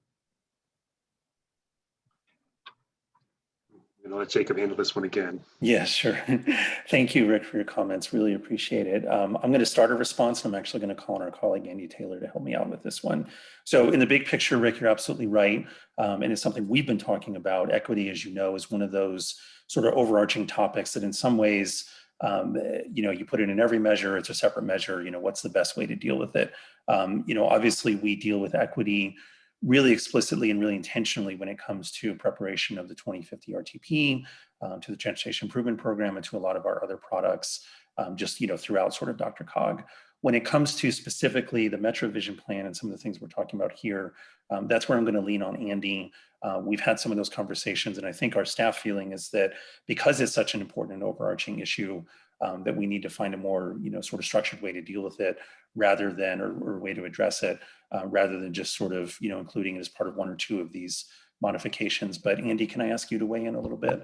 I'm gonna let Jacob handle this one again. Yeah, sure. (laughs) Thank you, Rick, for your comments. Really appreciate it. Um, I'm going to start a response. And I'm actually going to call on our colleague Andy Taylor to help me out with this one. So in the big picture, Rick, you're absolutely right. Um, and it's something we've been talking about. Equity, as you know, is one of those sort of overarching topics that in some ways um, you know, you put it in every measure, it's a separate measure, you know, what's the best way to deal with it? Um, you know, obviously we deal with equity really explicitly and really intentionally when it comes to preparation of the 2050 RTP, um, to the Transportation Improvement Program, and to a lot of our other products, um, just, you know, throughout sort of DRCOG. When it comes to specifically the Metro Vision Plan and some of the things we're talking about here, um, that's where I'm going to lean on Andy. Uh, we've had some of those conversations, and I think our staff feeling is that because it's such an important and overarching issue, um, that we need to find a more, you know, sort of structured way to deal with it rather than, or, or way to address it, uh, rather than just sort of, you know, including it as part of one or two of these modifications. But Andy, can I ask you to weigh in a little bit?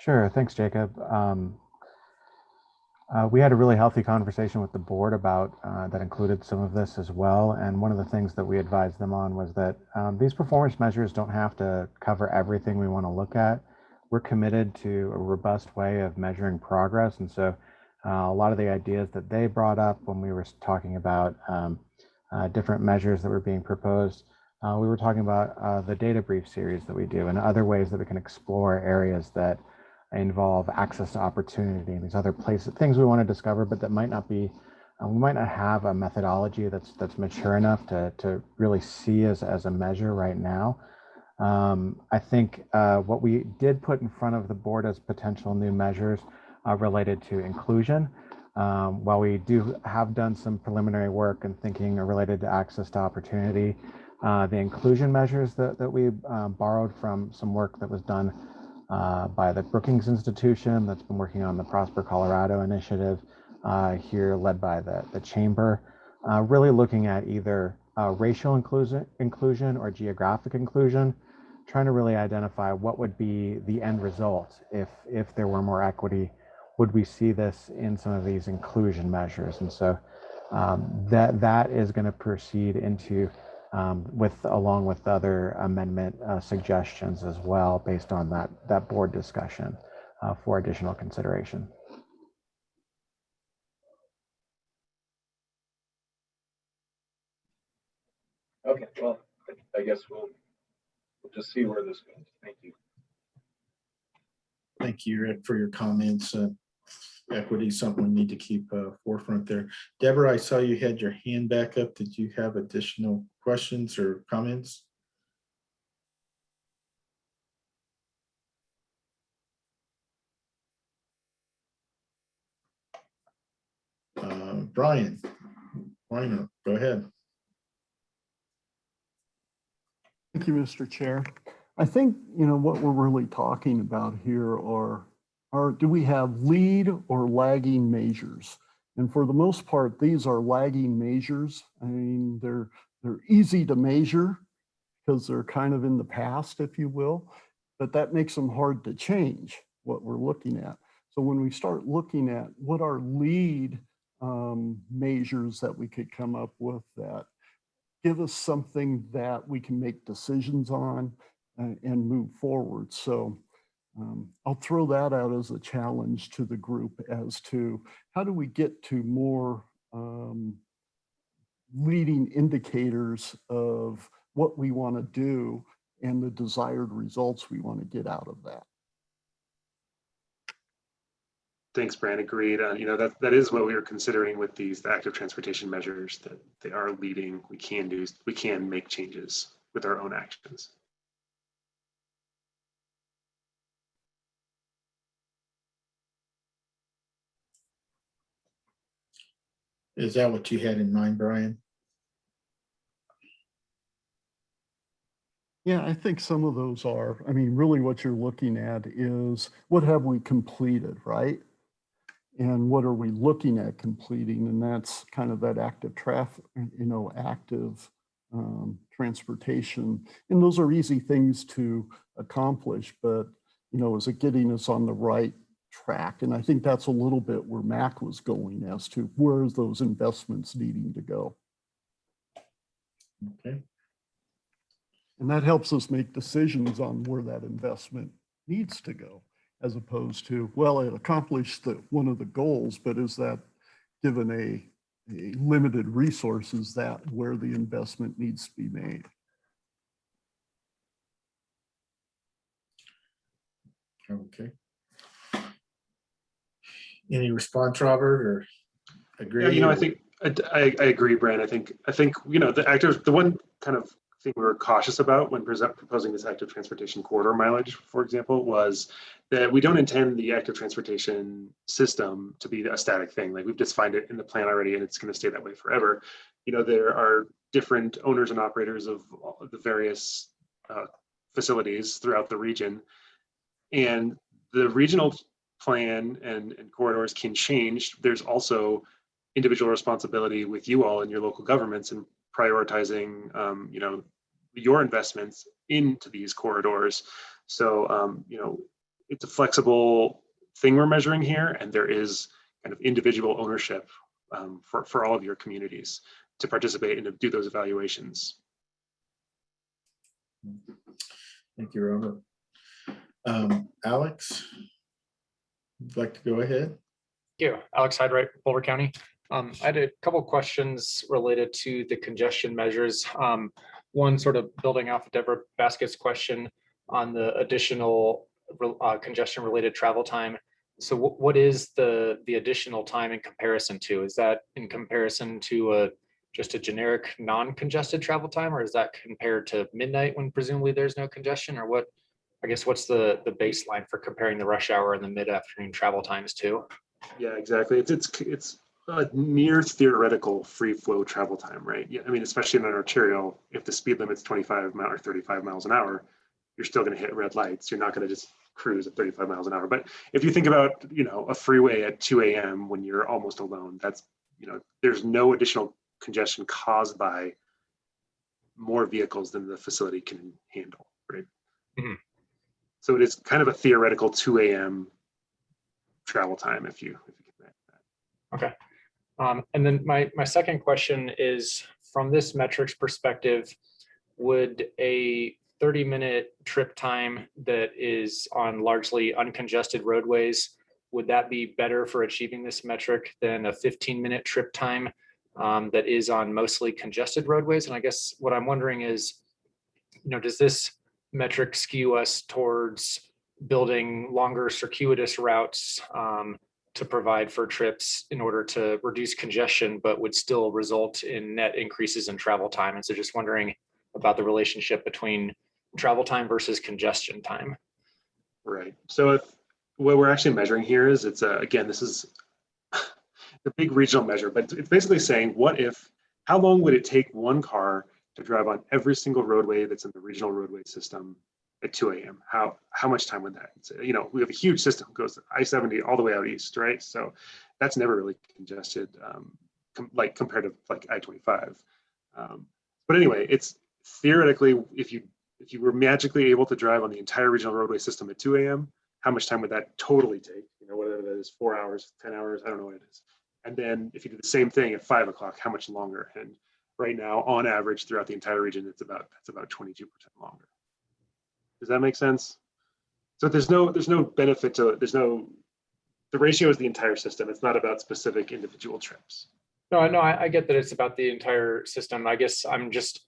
Sure. Thanks, Jacob. Um, uh, we had a really healthy conversation with the board about uh, that included some of this as well. And one of the things that we advised them on was that um, these performance measures don't have to cover everything we want to look at. We're committed to a robust way of measuring progress. And so uh, a lot of the ideas that they brought up when we were talking about um, uh, different measures that were being proposed, uh, we were talking about uh, the data brief series that we do and other ways that we can explore areas that involve access to opportunity and these other places, things we want to discover, but that might not be, uh, we might not have a methodology that's that's mature enough to to really see as as a measure right now. Um, I think uh, what we did put in front of the board as potential new measures uh, related to inclusion. Um, while we do have done some preliminary work and thinking related to access to opportunity, uh, the inclusion measures that, that we uh, borrowed from some work that was done uh, by the Brookings Institution that's been working on the Prosper Colorado initiative uh, here led by the, the chamber, uh, really looking at either uh, racial inclusion, inclusion or geographic inclusion, trying to really identify what would be the end result if, if there were more equity, would we see this in some of these inclusion measures? And so um, that, that is gonna proceed into um, with along with other amendment uh, suggestions as well based on that that board discussion uh, for additional consideration. Okay, well, I guess we'll, we'll just see where this goes. Thank you. Thank you, Rick, for your comments. Uh, Equity something we need to keep uh, forefront there. Deborah, I saw you had your hand back up. Did you have additional questions or comments? Uh, Brian, Brian, go ahead. Thank you, Mr. Chair. I think, you know, what we're really talking about here are, are do we have lead or lagging measures? And for the most part, these are lagging measures. I mean, they're, they're easy to measure because they're kind of in the past, if you will, but that makes them hard to change what we're looking at. So when we start looking at what are lead um, measures that we could come up with that give us something that we can make decisions on uh, and move forward. So um, I'll throw that out as a challenge to the group as to how do we get to more um, leading indicators of what we want to do and the desired results we want to get out of that. Thanks, Brian. Agreed. Uh, you know, that, that is what we were considering with these the active transportation measures that they are leading. We can do, we can make changes with our own actions. Is that what you had in mind, Brian? Yeah, I think some of those are, I mean, really what you're looking at is what have we completed, right? And what are we looking at completing? And that's kind of that active traffic, you know, active um, transportation. And those are easy things to accomplish, but, you know, is it getting us on the right track? And I think that's a little bit where Mac was going as to where is those investments needing to go? Okay. And that helps us make decisions on where that investment needs to go, as opposed to, well, it accomplished the, one of the goals, but is that given a, a limited resources that where the investment needs to be made? Okay. Any response, Robert, or agree? Yeah, you know, I think, I, I I agree, Brian. I think, I think, you know, the active, the one kind of thing we were cautious about when present, proposing this active transportation corridor mileage, for example, was that we don't intend the active transportation system to be a static thing. Like we've just defined it in the plan already and it's going to stay that way forever. You know, there are different owners and operators of of the various uh, facilities throughout the region. And the regional plan and, and corridors can change. There's also individual responsibility with you all and your local governments and prioritizing, um, you know, your investments into these corridors. So, um, you know, it's a flexible thing we're measuring here, and there is kind of individual ownership um, for, for all of your communities to participate and to do those evaluations. Thank you, Robert. Um, Alex? Would like to go ahead? Thank you. Alex Hyde-Wright, Boulder County. Um, I had a couple questions related to the congestion measures. Um, one sort of building off of Deborah Baskett's question on the additional uh, congestion related travel time. So what is the, the additional time in comparison to? Is that in comparison to a, just a generic non-congested travel time? Or is that compared to midnight when presumably there's no congestion or what? I guess what's the, the baseline for comparing the rush hour and the mid-afternoon travel times to? Yeah, exactly. It's it's it's a near theoretical free flow travel time, right? Yeah, I mean, especially in an arterial, if the speed limit's 25 mile or 35 miles an hour, you're still going to hit red lights. You're not going to just cruise at 35 miles an hour. But if you think about, you know, a freeway at 2 a.m. when you're almost alone, that's, you know, there's no additional congestion caused by more vehicles than the facility can handle, right? Mhm. So it is kind of a theoretical 2 a.m. travel time if you, if you get that. Okay. Um, and then my, my second question is from this metrics perspective, would a 30 minute trip time that is on largely uncongested roadways, would that be better for achieving this metric than a 15 minute trip time um, that is on mostly congested roadways? And I guess what I'm wondering is, you know, does this metric skew us towards building longer circuitous routes um, to provide for trips in order to reduce congestion, but would still result in net increases in travel time. And so just wondering about the relationship between travel time versus congestion time. Right. So if what we're actually measuring here is it's a, again, this is (laughs) the big regional measure, but it's basically saying what if, how long would it take one car to drive on every single roadway that's in the regional roadway system at 2 a.m. How how much time would that? You know, we have a huge system goes I-70 all the way out east, right? So that's never really congested, um, com like compared to like I-25. Um, but anyway, it's theoretically if you if you were magically able to drive on the entire regional roadway system at 2 a.m., how much time would that totally take? You know, whether that is four hours, 10 hours, I don't know what it is. And then if you do the same thing at five o'clock, how much longer? And right now, on average, throughout the entire region, it's about that's about 22% longer. Does that make sense? So there's no there's no benefit to. There's no the ratio is the entire system. It's not about specific individual trips. No, no I, I get that it's about the entire system. I guess I'm just,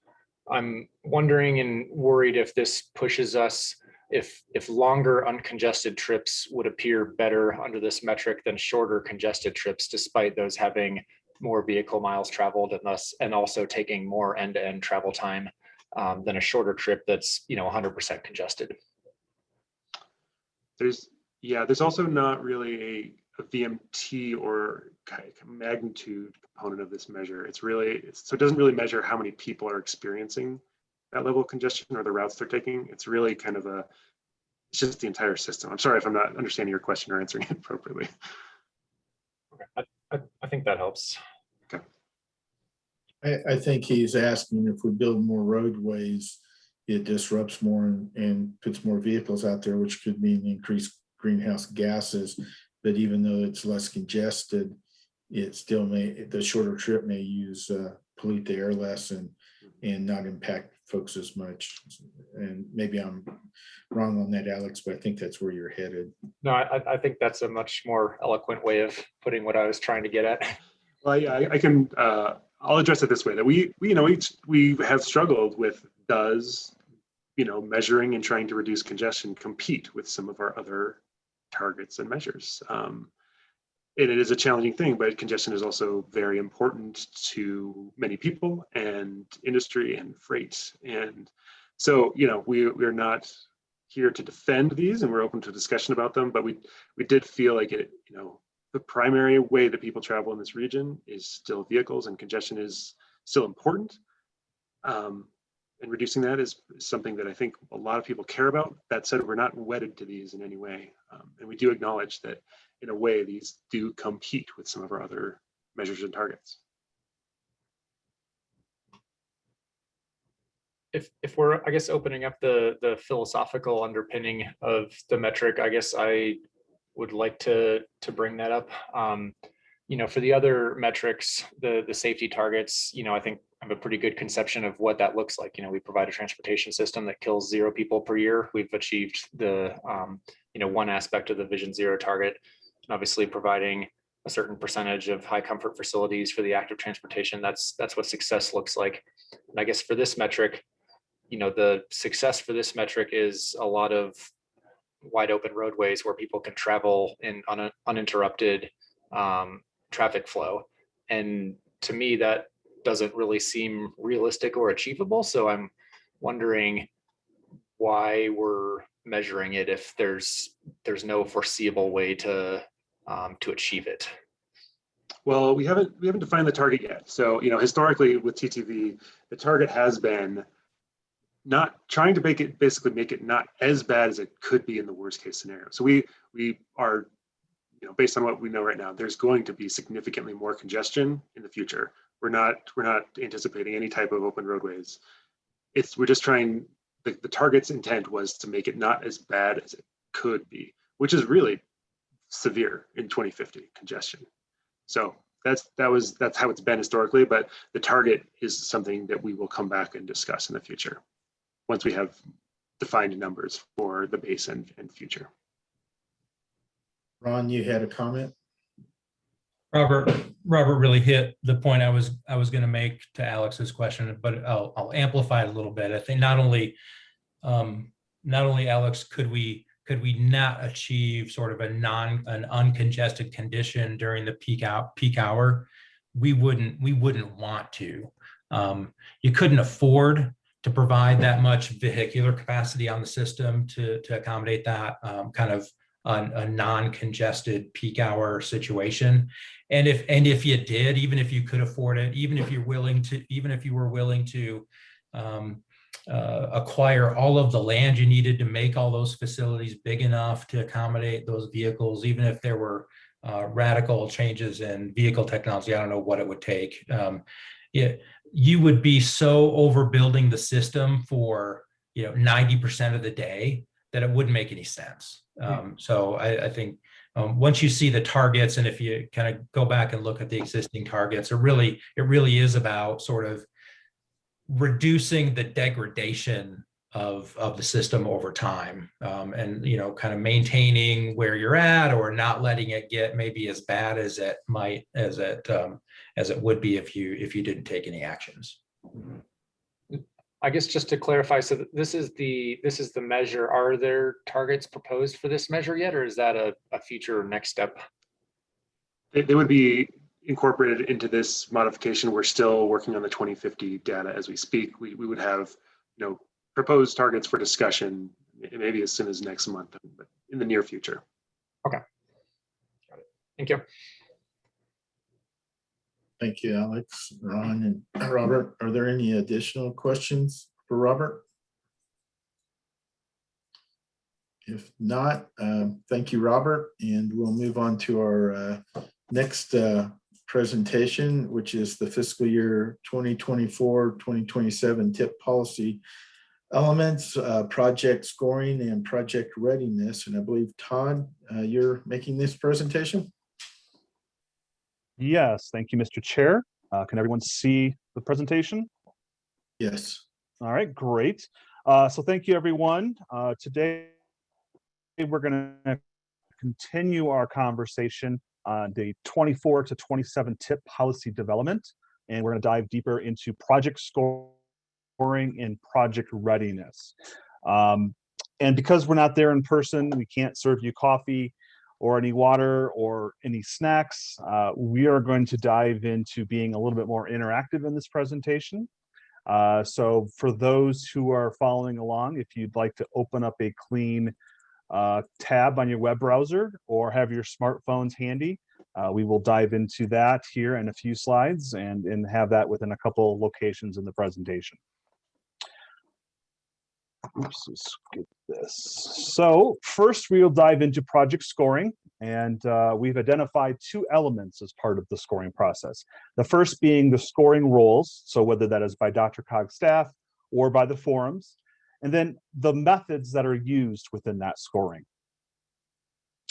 I'm wondering and worried if this pushes us, if, if longer uncongested trips would appear better under this metric than shorter congested trips, despite those having more vehicle miles traveled and thus, and also taking more end-to-end travel time um, than a shorter trip that's, you know, 100% congested. There's yeah, there's also not really a, a VMT or kind of magnitude component of this measure. It's really it's, so it doesn't really measure how many people are experiencing that level of congestion or the routes they're taking. It's really kind of a it's just the entire system. I'm sorry if I'm not understanding your question or answering it (laughs) appropriately. I, I, I think that helps. I, I think he's asking if we build more roadways, it disrupts more and, and puts more vehicles out there, which could mean increased greenhouse gases. But even though it's less congested, it still may, the shorter trip may use, uh, pollute the air less and, and not impact folks as much. And maybe I'm wrong on that, Alex, but I think that's where you're headed. No, I, I think that's a much more eloquent way of putting what I was trying to get at. (laughs) Well, yeah, I, I can. Uh, I'll address it this way: that we, we, you know, we we have struggled with does, you know, measuring and trying to reduce congestion compete with some of our other targets and measures. Um, and it is a challenging thing, but congestion is also very important to many people and industry and freight. And so, you know, we, we're not here to defend these and we're open to discussion about them, but we, we did feel like it, you know, the primary way that people travel in this region is still vehicles and congestion is still important. Um, and reducing that is something that I think a lot of people care about. That said, we're not wedded to these in any way. Um, and we do acknowledge that in a way, these do compete with some of our other measures and targets. if if we're i guess opening up the the philosophical underpinning of the metric i guess i would like to to bring that up. Um you know for the other metrics the the safety targets you know i think i have a pretty good conception of what that looks like. You know we provide a transportation system that kills zero people per year. We've achieved the um you know one aspect of the vision zero target and obviously providing a certain percentage of high comfort facilities for the active transportation that's that's what success looks like and i guess for this metric you know, the success for this metric is a lot of wide open roadways where people can travel in un uninterrupted um, traffic flow. And to me, that doesn't really seem realistic or achievable. So I'm wondering why we're measuring it if there's there's no foreseeable way to um, to achieve it. Well, we haven't we haven't defined the target yet. So, you know, historically with TTV, the target has been not trying to make it basically make it not as bad as it could be in the worst case scenario. So we we are, you know, based on what we know right now, there's going to be significantly more congestion in the future. We're not we're not anticipating any type of open roadways. It's we're just trying the, the target's intent was to make it not as bad as it could be, which is really severe in 2050 congestion. So that's that was that's how it's been historically, but the target is something that we will come back and discuss in the future once we have defined numbers for the base and, and future. Ron, you had a comment? Robert, Robert really hit the point I was I was going to make to Alex's question, but I'll, I'll amplify it a little bit. I think not only um, not only Alex could we could we not achieve sort of a non an uncongested condition during the peak out peak hour, we wouldn't we wouldn't want to. Um, you couldn't afford to provide that much vehicular capacity on the system to, to accommodate that um, kind of a, a non-congested peak hour situation. And if and if you did, even if you could afford it, even if you're willing to, even if you were willing to um, uh, acquire all of the land you needed to make all those facilities big enough to accommodate those vehicles, even if there were uh, radical changes in vehicle technology, I don't know what it would take. Um, it, you would be so overbuilding the system for you know 90% of the day that it wouldn't make any sense. Um, so I, I think um, once you see the targets and if you kind of go back and look at the existing targets, it really it really is about sort of reducing the degradation of of the system over time um, and you know kind of maintaining where you're at or not letting it get maybe as bad as it might as it um, as it would be if you if you didn't take any actions I guess just to clarify, so this is the this is the measure. Are there targets proposed for this measure yet, or is that a, a future next step? They, they would be incorporated into this modification. We're still working on the 2050 data as we speak. We, we would have, you know, proposed targets for discussion, maybe as soon as next month, but in the near future. Okay. Got it. Thank you. Thank you, Alex, Ron, and Robert. Are there any additional questions for Robert? If not, um, thank you, Robert, and we'll move on to our uh, next uh, presentation, which is the fiscal year 2024-2027 TIP policy elements, uh, project scoring and project readiness. And I believe, Todd, uh, you're making this presentation? Yes, thank you, Mr. Chair. Uh, can everyone see the presentation? Yes. All right, great. Uh, so thank you, everyone. Uh, today, we're going to continue our conversation on the 24 to 27 tip policy development, and we're going to dive deeper into project scoring and project readiness. Um, and because we're not there in person, we can't serve you coffee or any water or any snacks. Uh, we are going to dive into being a little bit more interactive in this presentation. Uh, so for those who are following along, if you'd like to open up a clean uh, tab on your web browser or have your smartphones handy, uh, we will dive into that here in a few slides and, and have that within a couple locations in the presentation. Oops, let's get this. So first we'll dive into project scoring and uh, we've identified two elements as part of the scoring process. The first being the scoring roles, so whether that is by DRCOG staff or by the forums, and then the methods that are used within that scoring.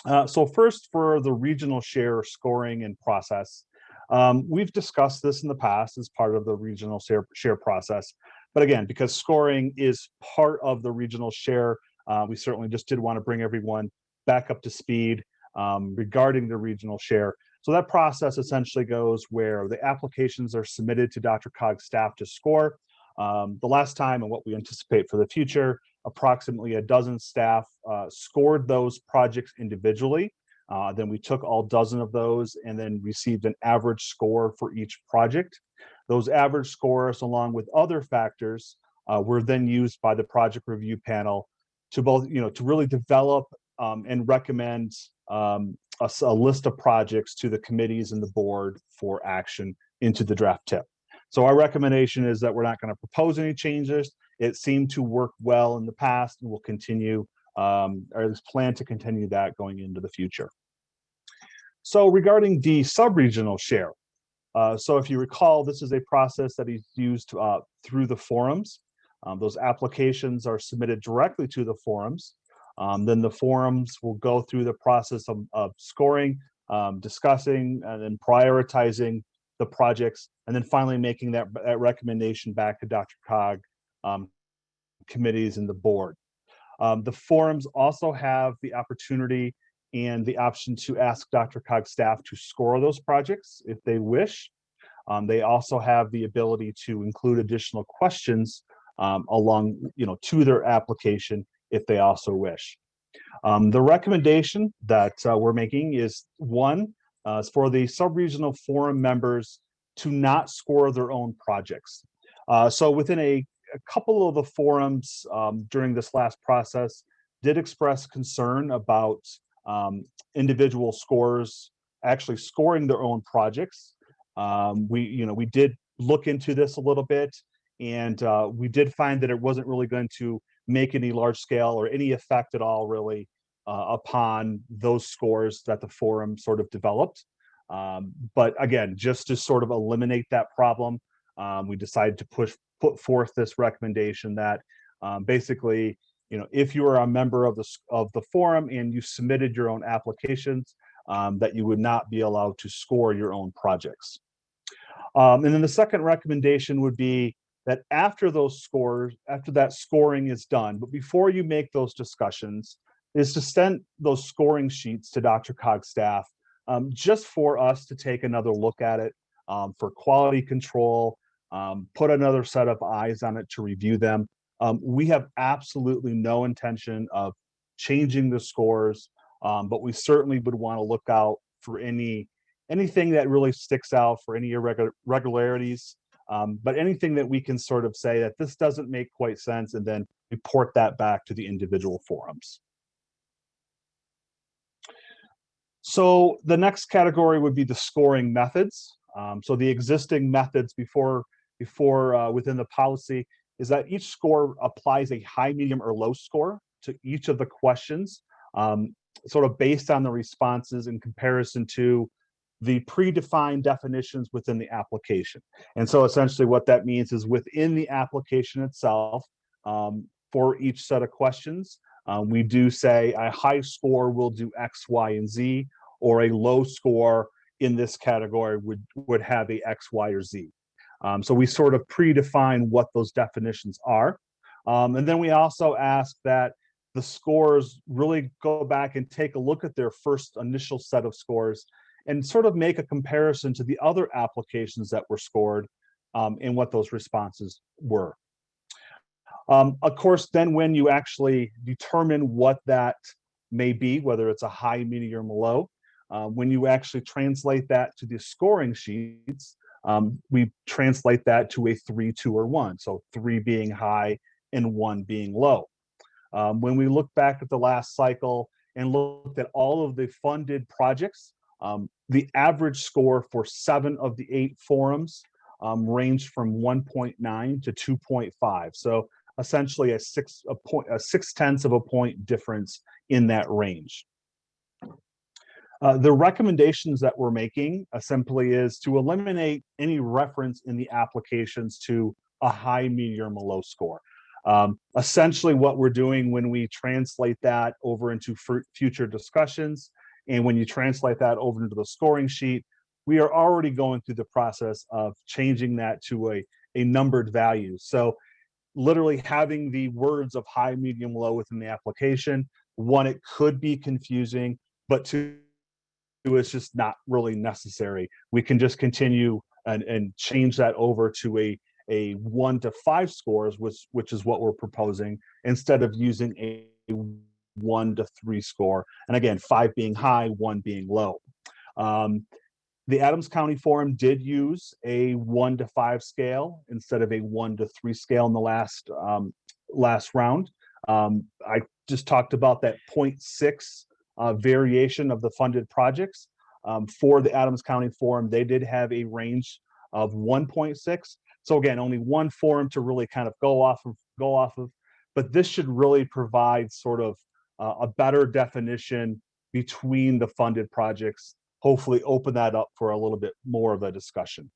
Uh, so first for the regional share scoring and process, um, we've discussed this in the past as part of the regional share, share process. But again, because scoring is part of the regional share, uh, we certainly just did want to bring everyone back up to speed um, regarding the regional share. So that process essentially goes where the applications are submitted to DRCOG staff to score. Um, the last time and what we anticipate for the future, approximately a dozen staff uh, scored those projects individually. Uh, then we took all dozen of those and then received an average score for each project. Those average scores, along with other factors, uh, were then used by the project review panel to both, you know, to really develop um, and recommend um, a, a, list of projects to the committees and the board for action into the draft tip. So our recommendation is that we're not going to propose any changes. It seemed to work well in the past and will continue, um, or is planned to continue that going into the future. So regarding the sub-regional share, uh, so if you recall, this is a process that is used uh, through the forums. Um, those applications are submitted directly to the forums. Um, then the forums will go through the process of, of scoring, um, discussing, and then prioritizing the projects, and then finally making that, that recommendation back to Dr. Cog um, committees and the board. Um, the forums also have the opportunity and the option to ask DRCOG staff to score those projects if they wish. Um, they also have the ability to include additional questions um, along, you know, to their application if they also wish. Um, the recommendation that uh, we're making is one, uh, for the sub-regional forum members to not score their own projects. Uh, so within a, a, couple of the forums um, during this last process did express concern about um, individual scores actually scoring their own projects. Um, we, you know, we did look into this a little bit and uh, we did find that it wasn't really going to make any large scale or any effect at all really upon those scores that the forum sort of developed. Um, but again, just to sort of eliminate that problem, um, we decided to push put forth this recommendation that um, basically, you know, if you are a member of the of the forum and you submitted your own applications, um, that you would not be allowed to score your own projects. Um, and then the second recommendation would be that after those scores, after that scoring is done, but before you make those discussions, is to send those scoring sheets to DRCOG staff um, just for us to take another look at it um, for quality control, um, put another set of eyes on it to review them. Um, we have absolutely no intention of changing the scores, um, but we certainly would want to look out for any anything that really sticks out for any irregularities, um, but anything that we can sort of say that this doesn't make quite sense and then report that back to the individual forums. So the next category would be the scoring methods. Um, so the existing methods before, before uh, within the policy is that each score applies a high, medium, or low score to each of the questions, um, sort of based on the responses in comparison to the predefined definitions within the application. And so essentially what that means is within the application itself, um, for each set of questions, um, we do say a high score will do X, Y, and Z, or a low score in this category would, would have a X, Y, or Z. Um, so we sort of predefine what those definitions are. Um, and then we also ask that the scores really go back and take a look at their first initial set of scores and sort of make a comparison to the other applications that were scored um, and what those responses were. Um, of course, then when you actually determine what that may be, whether it's a high, medium, or low. Uh, when you actually translate that to the scoring sheets, um, we translate that to a three, two, or one. So three being high and one being low. Um, when we look back at the last cycle and looked at all of the funded projects, um, the average score for seven of the eight forums um, ranged from 1.9 to 2.5. So essentially a six a point a six tenths of a point difference in that range. Uh, the recommendations that we're making uh, simply is to eliminate any reference in the applications to a high, medium, or low score. Um, essentially what we're doing when we translate that over into future discussions and when you translate that over into the scoring sheet, we are already going through the process of changing that to a, a numbered value. So literally having the words of high, medium, low within the application, one, it could be confusing, but two, it's just not really necessary. We can just continue and, and change that over to a, a one to five scores, which, which is what we're proposing, instead of using a one to three score. And again, five being high, one being low. Um, the Adams County Forum did use a one to five scale instead of a one to three scale in the last um, last round. Um, I just talked about that 0.6 uh, variation of the funded projects. Um, for the Adams County Forum, they did have a range of 1.6. So again, only one forum to really kind of go off of, go off of, but this should really provide sort of uh, a better definition between the funded projects, hopefully open that up for a little bit more of a discussion.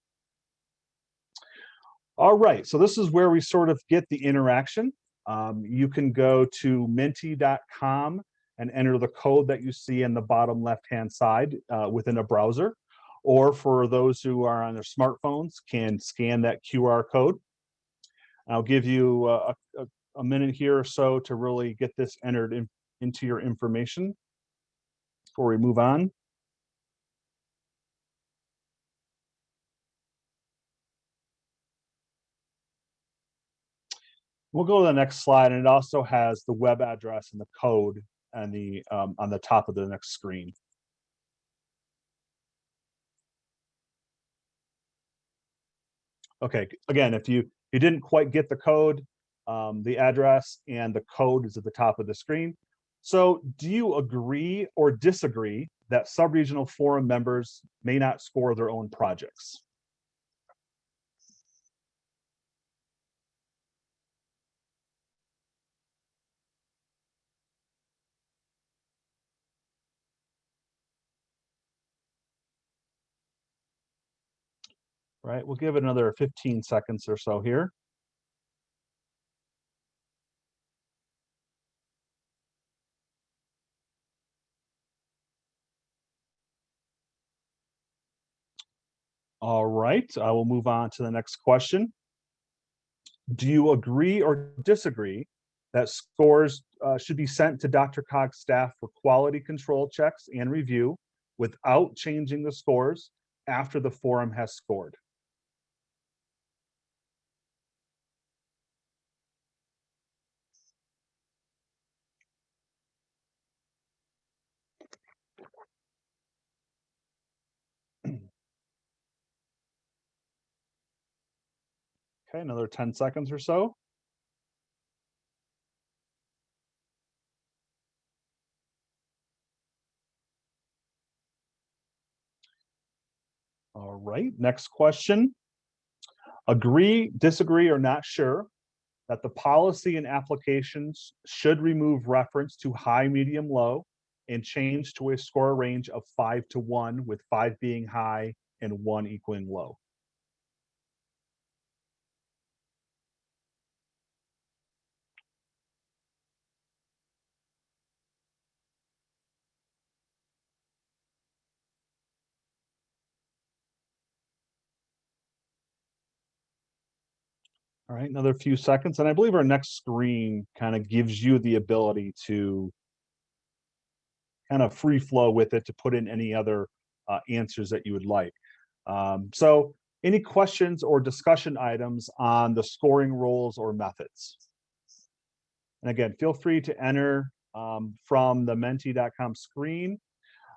All right, so this is where we sort of get the interaction. Um, you can go to menti.com and enter the code that you see in the bottom left-hand side uh, within a browser. Or for those who are on their smartphones, can scan that QR code. I'll give you a, a, a minute here or so to really get this entered in, into your information before we move on. We'll go to the next slide, and it also has the web address and the code and the um, on the top of the next screen. Okay, again, if you you didn't quite get the code, um, the address and the code is at the top of the screen. So do you agree or disagree that subregional forum members may not score their own projects? Right, we'll give it another 15 seconds or so here. All right, I will move on to the next question. Do you agree or disagree that scores uh, should be sent to DRCOG's staff for quality control checks and review without changing the scores after the forum has scored? Okay, another 10 seconds or so. All right, next question. Agree, disagree, or not sure that the policy and applications should remove reference to high, medium, low and change to a score range of five to one with five being high and one equaling low. Right, another few seconds. And I believe our next screen kind of gives you the ability to kind of free flow with it to put in any other uh, answers that you would like. Um, so any questions or discussion items on the scoring rules or methods? And again, feel free to enter um, from the menti.com screen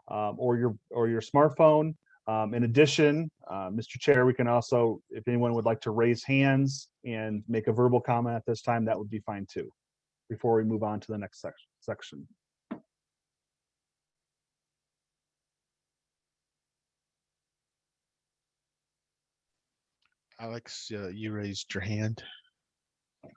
um, or your or your smartphone. Um, in addition, uh, Mr. Chair, we can also, if anyone would like to raise hands and make a verbal comment at this time, that would be fine too, before we move on to the next section. section. Alex, uh, you raised your hand.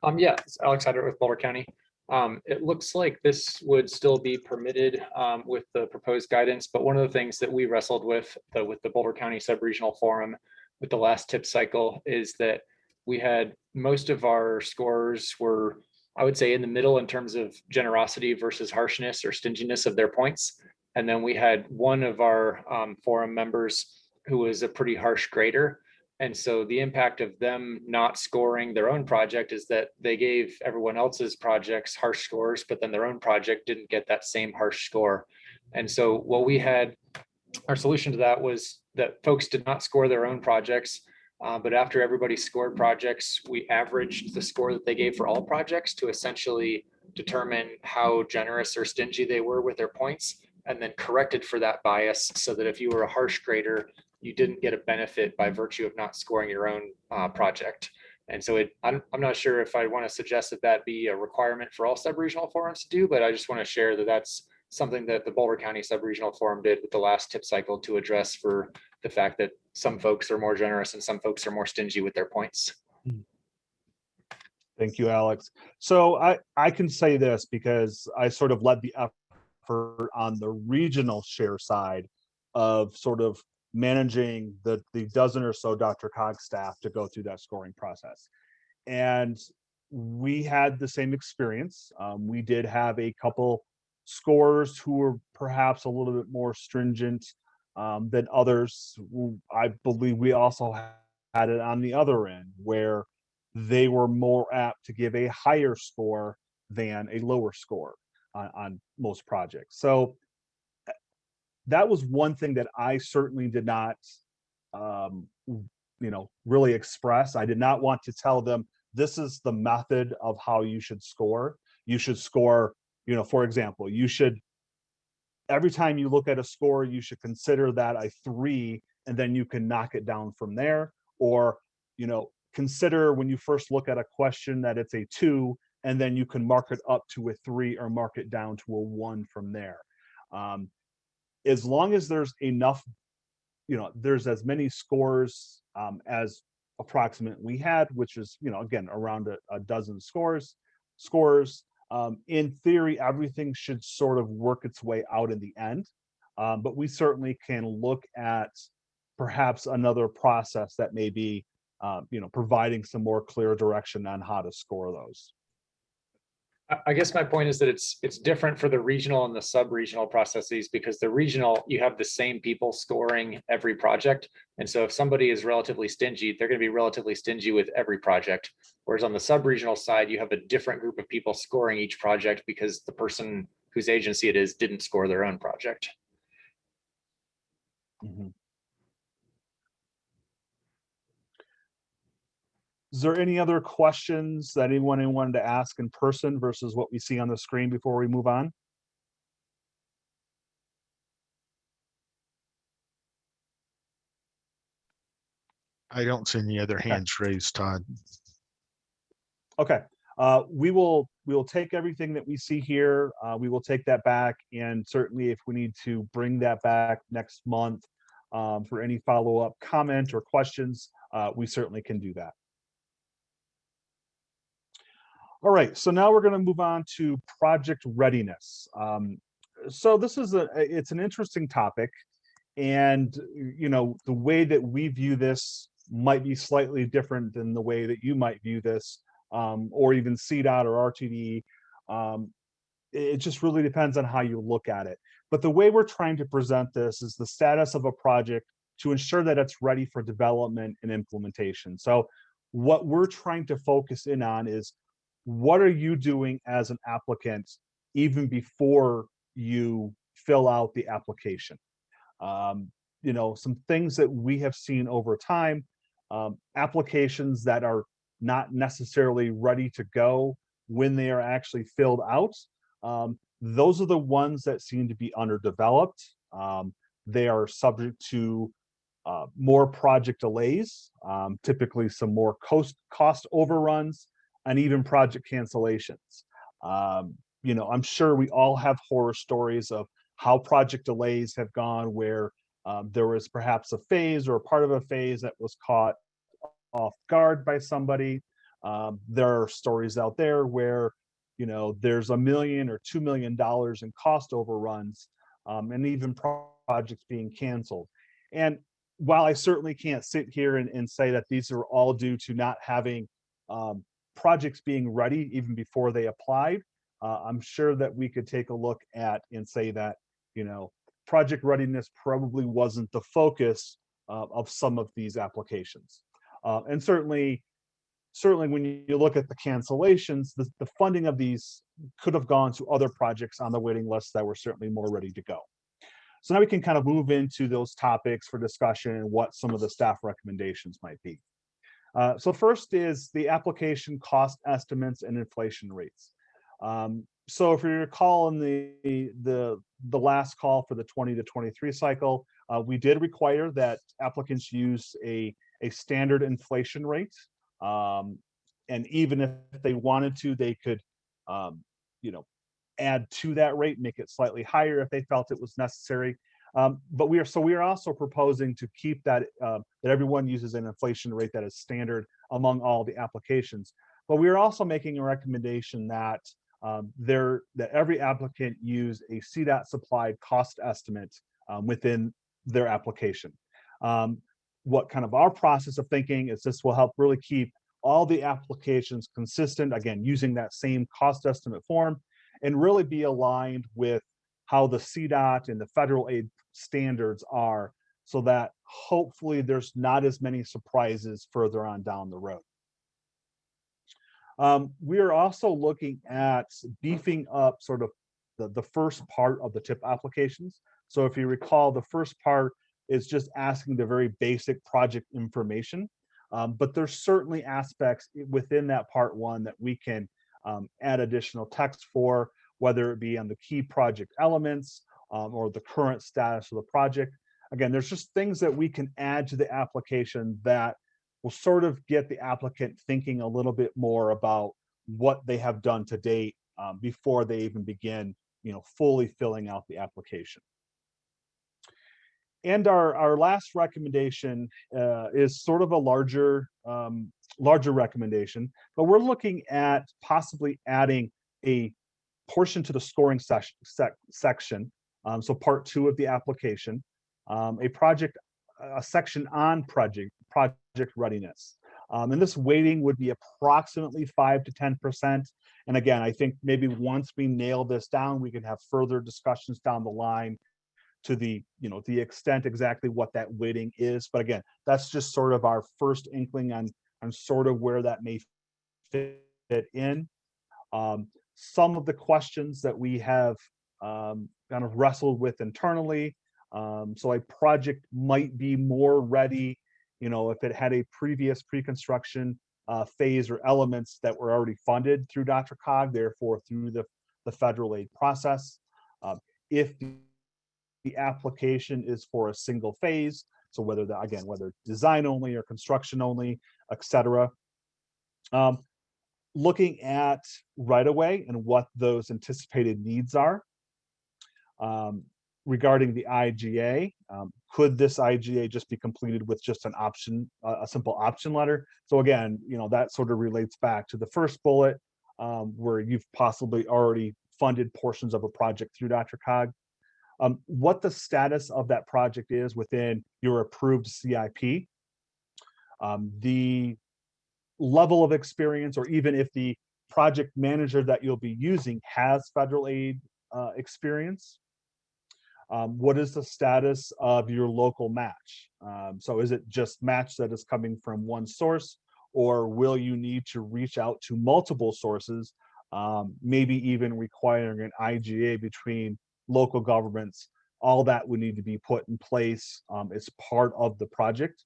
Um, yeah, it's Alex Hyde-Wright with Boulder County. Um, it looks like this would still be permitted, um, with the proposed guidance, but one of the things that we wrestled with, the, with the Boulder County Sub-Regional Forum with the last tip cycle is that we had, most of our scores were, I would say, in the middle in terms of generosity versus harshness or stinginess of their points. And then we had one of our, um, forum members who was a pretty harsh grader. And so the impact of them not scoring their own project is that they gave everyone else's projects harsh scores, but then their own project didn't get that same harsh score. And so what we had, our solution to that was that folks did not score their own projects. uh, but after everybody scored projects, we averaged the score that they gave for all projects to essentially determine how generous or stingy they were with their points and then corrected for that bias so that if you were a harsh grader, you didn't get a benefit by virtue of not scoring your own uh, project. And so it, I'm, I'm not sure if I want to suggest that that be a requirement for all sub-regional forums to do, but I just want to share that that's something that the Boulder County Sub-Regional Forum did with the last tip cycle to address for the fact that some folks are more generous and some folks are more stingy with their points. Thank you, Alex. So I, I can say this because I sort of led the effort on the regional share side of sort of managing the, the dozen or so DRCOG staff to go through that scoring process. And we had the same experience. Um, we did have a couple scores who were perhaps a little bit more stringent um, than others. I believe we also had it on the other end where they were more apt to give a higher score than a lower score on, on most projects. So that was one thing that I certainly did not, um, you know, really express. I did not want to tell them this is the method of how you should score. You should score, you know, for example, you should every time you look at a score, you should consider that a three, and then you can knock it down from there. Or, you know, consider when you first look at a question that it's a two, and then you can mark it up to a three or mark it down to a one from there. Um, as long as there's enough, you know, there's as many scores um, as approximate we had, which is, you know, again, around a, a dozen scores, scores, um, in theory, everything should sort of work its way out in the end. Um, but we certainly can look at perhaps another process that may be, uh, you know, providing some more clear direction on how to score those. I- guess my point is that it's, it's different for the regional and the sub-regional processes because the regional, you have the same people scoring every project. And so if somebody is relatively stingy, they're going to be relatively stingy with every project. Whereas on the sub-regional side, you have a different group of people scoring each project because the person whose agency it is didn't score their own project. Mhm. Is there any other questions that anyone wanted to ask in person versus what we see on the screen before we move on? I don't see any other hands raised, Todd. Okay, uh, we will, we will take everything that we see here. Uh, we will take that back and certainly if we need to bring that back next month um, for any follow-up comment or questions, uh, we certainly can do that. All right, so now we're going to move on to project readiness. Um, so this is a, it's an interesting topic. And, you know, the way that we view this might be slightly different than the way that you might view this, um, or even CDOT or RTD. Um, it just really depends on how you look at it. But the way we're trying to present this is the status of a project to ensure that it's ready for development and implementation. So what we're trying to focus in on is what are you doing as an applicant even before you fill out the application? Um, you know, some things that we have seen over time, um, applications that are not necessarily ready to go when they are actually filled out. Um, those are the ones that seem to be underdeveloped. Um, they are subject to uh, more project delays, um, typically some more cost cost overruns, and even project cancellations. Um, you know, I'm sure we all have horror stories of how project delays have gone where um, there was perhaps a phase or a part of a phase that was caught off guard by somebody. Um, there are stories out there where, you know, there's a million or two million dollars in cost overruns um, and even projects being canceled. And while I certainly can't sit here and, and say that these are all due to not having um, projects being ready even before they applied, uh, I'm sure that we could take a look at and say that, you know, project readiness probably wasn't the focus uh, of some of these applications. Uh, and certainly, certainly when you look at the cancellations, the, the funding of these could have gone to other projects on the waiting list that were certainly more ready to go. So now we can kind of move into those topics for discussion and what some of the staff recommendations might be. Uh, so first is the application cost estimates and inflation rates. Um, so if you recall in the, the, the last call for the 20 to 23 cycle, uh, we did require that applicants use a, a standard inflation rate. Um, and even if they wanted to, they could, um, you know, add to that rate, make it slightly higher if they felt it was necessary. Um, but we are so we are also proposing to keep that uh, that everyone uses an inflation rate that is standard among all the applications. But we are also making a recommendation that um, there that every applicant use a CDOT supplied cost estimate um, within their application. Um, what kind of our process of thinking is this will help really keep all the applications consistent, again, using that same cost estimate form and really be aligned with how the CDOT and the federal aid standards are so that hopefully there's not as many surprises further on down the road. Um, we are also looking at beefing up sort of the, the first part of the tip applications. So if you recall, the first part is just asking the very basic project information. Um, but there's certainly aspects within that part one that we can um, add additional text for, whether it be on the key project elements um, or the current status of the project. Again, there's just things that we can add to the application that will sort of get the applicant thinking a little bit more about what they have done to date um, before they even begin, you know, fully filling out the application. And our, our last recommendation uh, is sort of a larger, um, larger recommendation, but we're looking at possibly adding a portion to the scoring sec section. Um, so part two of the application, um, a project, a section on project, project readiness. Um, and this weighting would be approximately five to 10%. And again, I think maybe once we nail this down, we can have further discussions down the line to the, you know, the extent exactly what that weighting is. But again, that's just sort of our first inkling on, on sort of where that may fit in. Um, some of the questions that we have um, kind of wrestled with internally. Um, so a project might be more ready, you know, if it had a previous pre-construction uh, phase or elements that were already funded through DRCOG, therefore through the, the federal aid process. Um, if the application is for a single phase, so whether that, again, whether design only or construction only, et cetera. Um, looking at right-of-way and what those anticipated needs are. Um, regarding the IGA, um, could this IGA just be completed with just an option, a simple option letter? So again, you know, that sort of relates back to the first bullet um, where you've possibly already funded portions of a project through DRCOG. Um, what the status of that project is within your approved CIP. Um, the level of experience, or even if the project manager that you'll be using has federal aid uh, experience. Um, what is the status of your local match? Um, so is it just match that is coming from one source, or will you need to reach out to multiple sources, um, maybe even requiring an IGA between local governments? All that would need to be put in place um, as part of the project.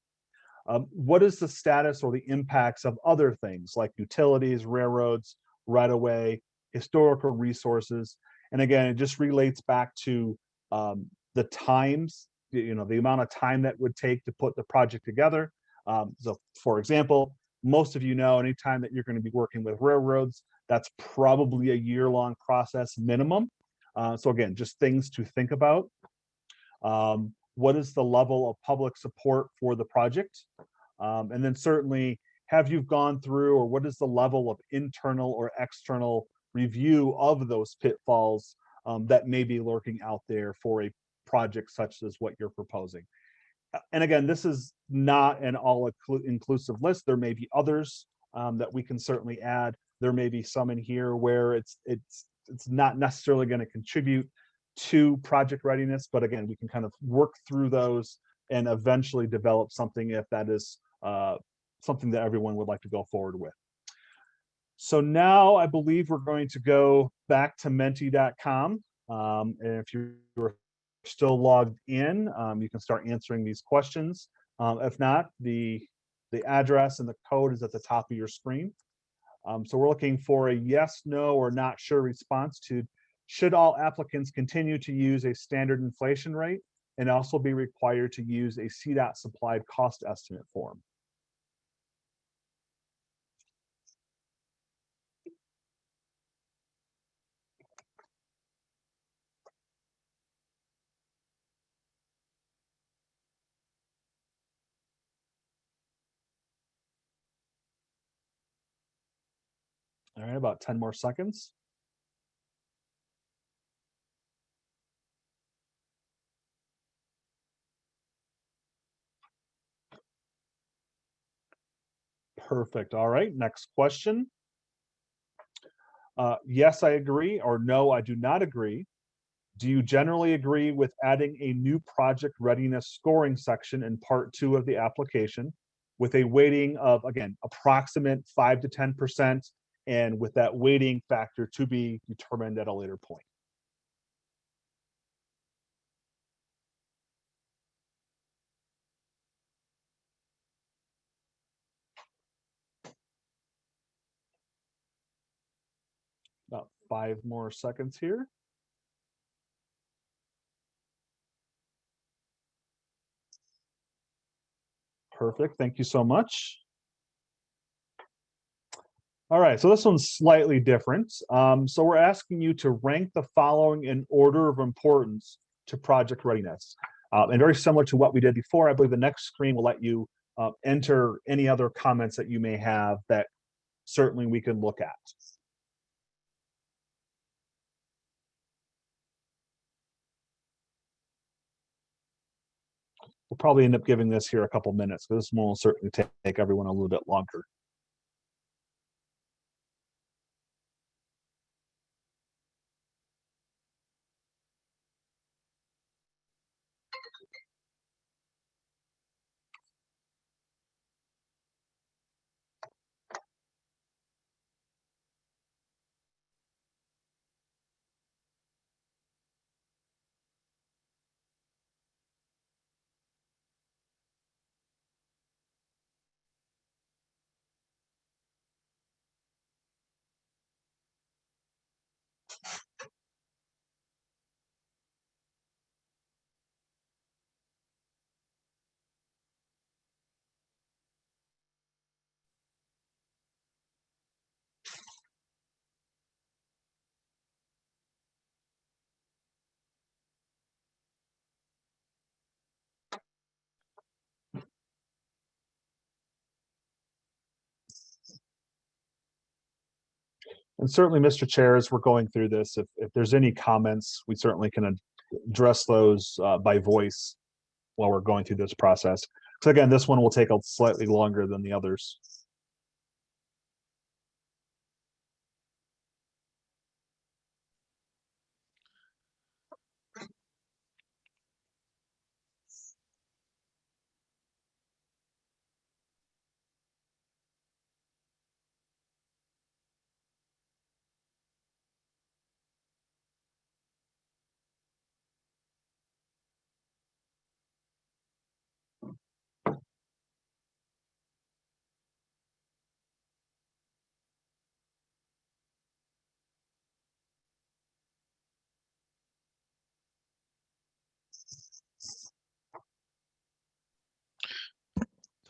Um, what is the status or the impacts of other things like utilities, railroads, right-of-way, historical resources. And again, it just relates back to um, the times, you know, the amount of time that would take to put the project together. Um, so for example, most of you know, anytime that you're going to be working with railroads, that's probably a year-long process minimum. Uh, so again, just things to think about. Um, what is the level of public support for the project? Um, and then certainly, have you gone through or what is the level of internal or external review of those pitfalls um, that may be lurking out there for a project such as what you're proposing? And again, this is not an all inclusive list. There may be others um, that we can certainly add. There may be some in here where it's it's it's not necessarily going to contribute to project readiness, but again, we can kind of work through those and eventually develop something if that is uh, something that everyone would like to go forward with. So now I believe we're going to go back to menti.com. Um, and if you're still logged in, um, you can start answering these questions. Um, if not, the, the address and the code is at the top of your screen. Um, so we're looking for a yes, no, or not sure response to should all applicants continue to use a standard inflation rate and also be required to use a CDOT supplied cost estimate form? All right, about 10 more seconds. Perfect. All right, next question. Uh, yes, I agree, or no, I do not agree. Do you generally agree with adding a new project readiness scoring section in part two of the application with a weighting of, again, approximate five to 10% and with that weighting factor to be determined at a later point? About five more seconds here. Perfect. Thank you so much. All right, so this one's slightly different. Um, so we're asking you to rank the following in order of importance to project readiness. Uh, and very similar to what we did before, I believe the next screen will let you uh, enter any other comments that you may have that certainly we can look at. We'll probably end up giving this here a couple minutes because this one will certainly take everyone a little bit longer. And certainly, Mr. Chair, as we're going through this, if, if there's any comments, we certainly can address those uh, by voice while we're going through this process. So again, this one will take a slightly longer than the others.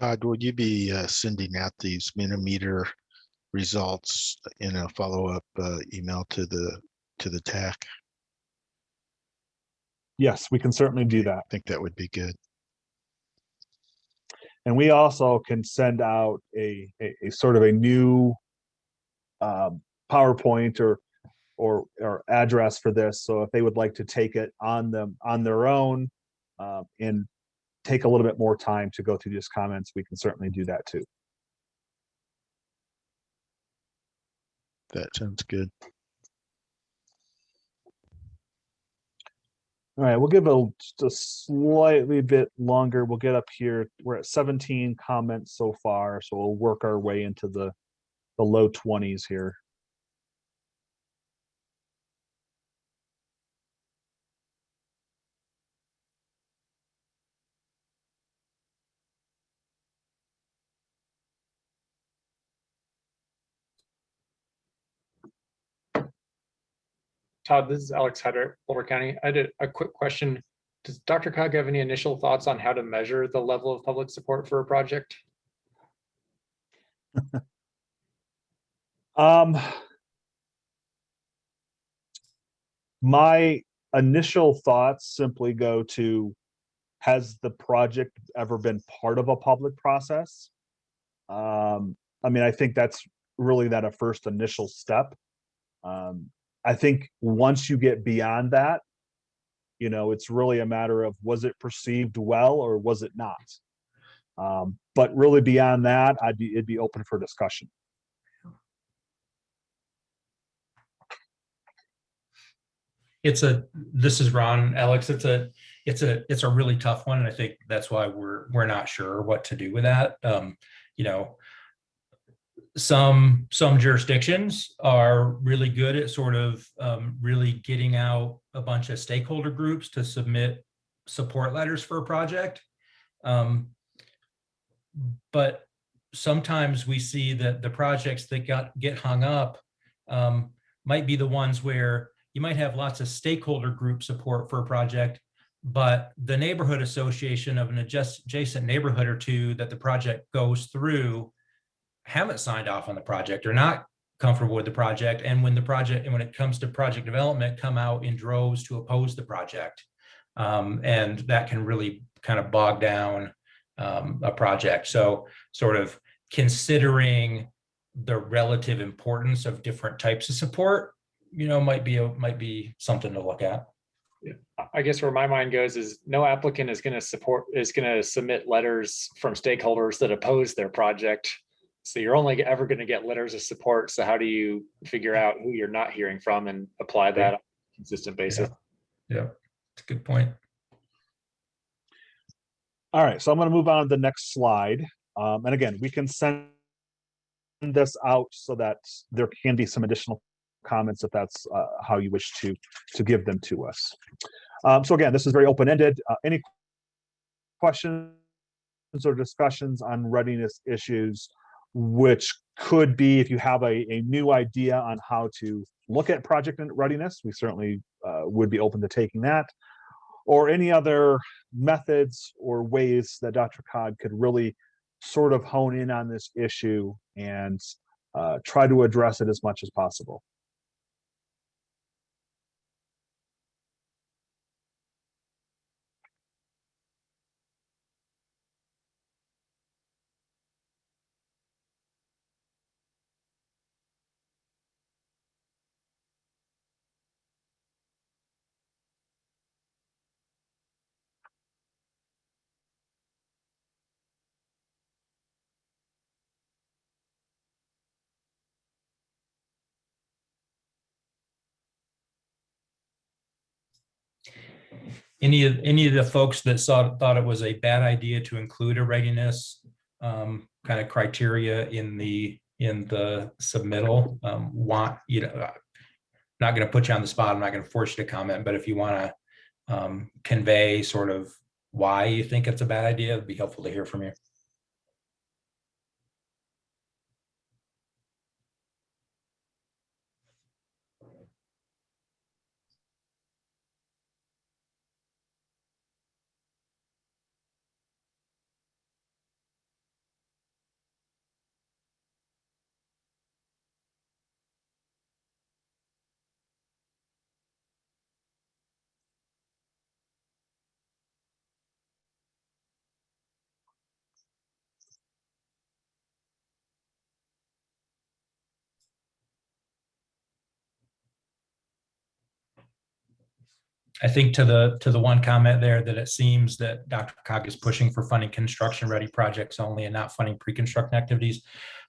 Todd, will you be uh, sending out these Mentimeter results in a follow-up uh, email to the, to the TAC? Yes, we can certainly do that. I think that would be good. And we also can send out a, a, a sort of a new um, PowerPoint or, or, or address for this. So if they would like to take it on them, on their own um, and take a little bit more time to go through these comments, we can certainly do that too. That sounds good. All right, we'll give a just a slightly bit longer. We'll get up here. We're at 17 comments so far, so we'll work our way into the the low 20s here. Todd, this is Alex Hyde-Wright, Boulder County. I did a quick question. Does DRCOG have any initial thoughts on how to measure the level of public support for a project? (laughs) Um, my initial thoughts simply go to, has the project ever been part of a public process? Um, I mean, I think that's really that a first initial step. Um, I think once you get beyond that, you know, it's really a matter of was it perceived well or was it not? Um, but really beyond that, I'd be, it'd be open for discussion. it's a this is ron alex it's a it's a it's a really tough one and i think that's why we're we're not sure what to do with that um you know some some jurisdictions are really good at sort of um, really getting out a bunch of stakeholder groups to submit support letters for a project. Um, but sometimes we see that the projects that got get hung up um, might be the ones where you might have lots of stakeholder group support for a project, but the neighborhood association of an adjacent neighborhood or two that the project goes through haven't signed off on the project or not comfortable with the project. And when the project, and when it comes to project development, come out in droves to oppose the project. Um, and that can really kind of bog down um, a project. So sort of considering the relative importance of different types of support you know, might be, a might be something to look at. I guess where my mind goes is no applicant is going to support, is going to submit letters from stakeholders that oppose their project. So you're only ever going to get letters of support. So how do you figure out who you're not hearing from and apply that on a consistent basis? Yeah, it's a good point. All right, so I'm going to move on to the next slide. Um, and again, we can send this out so that there can be some additional comments if that's uh, how you wish to to give them to us. Um, so again, this is very open-ended. Uh, any questions or discussions on readiness issues, which could be if you have a, a new idea on how to look at project readiness, we certainly uh, would be open to taking that, or any other methods or ways that DRCOG could really sort of hone in on this issue and uh, try to address it as much as possible. Any of any of the folks that saw thought it was a bad idea to include a readiness um, kind of criteria in the in the submittal um, want you know uh, not going to put you on the spot. I'm not going to force you to comment, but if you want to um, convey sort of why you think it's a bad idea, it'd be helpful to hear from you. I think to the, to the one comment there that it seems that Dr. Cog is pushing for funding construction-ready projects only and not funding pre-construction activities,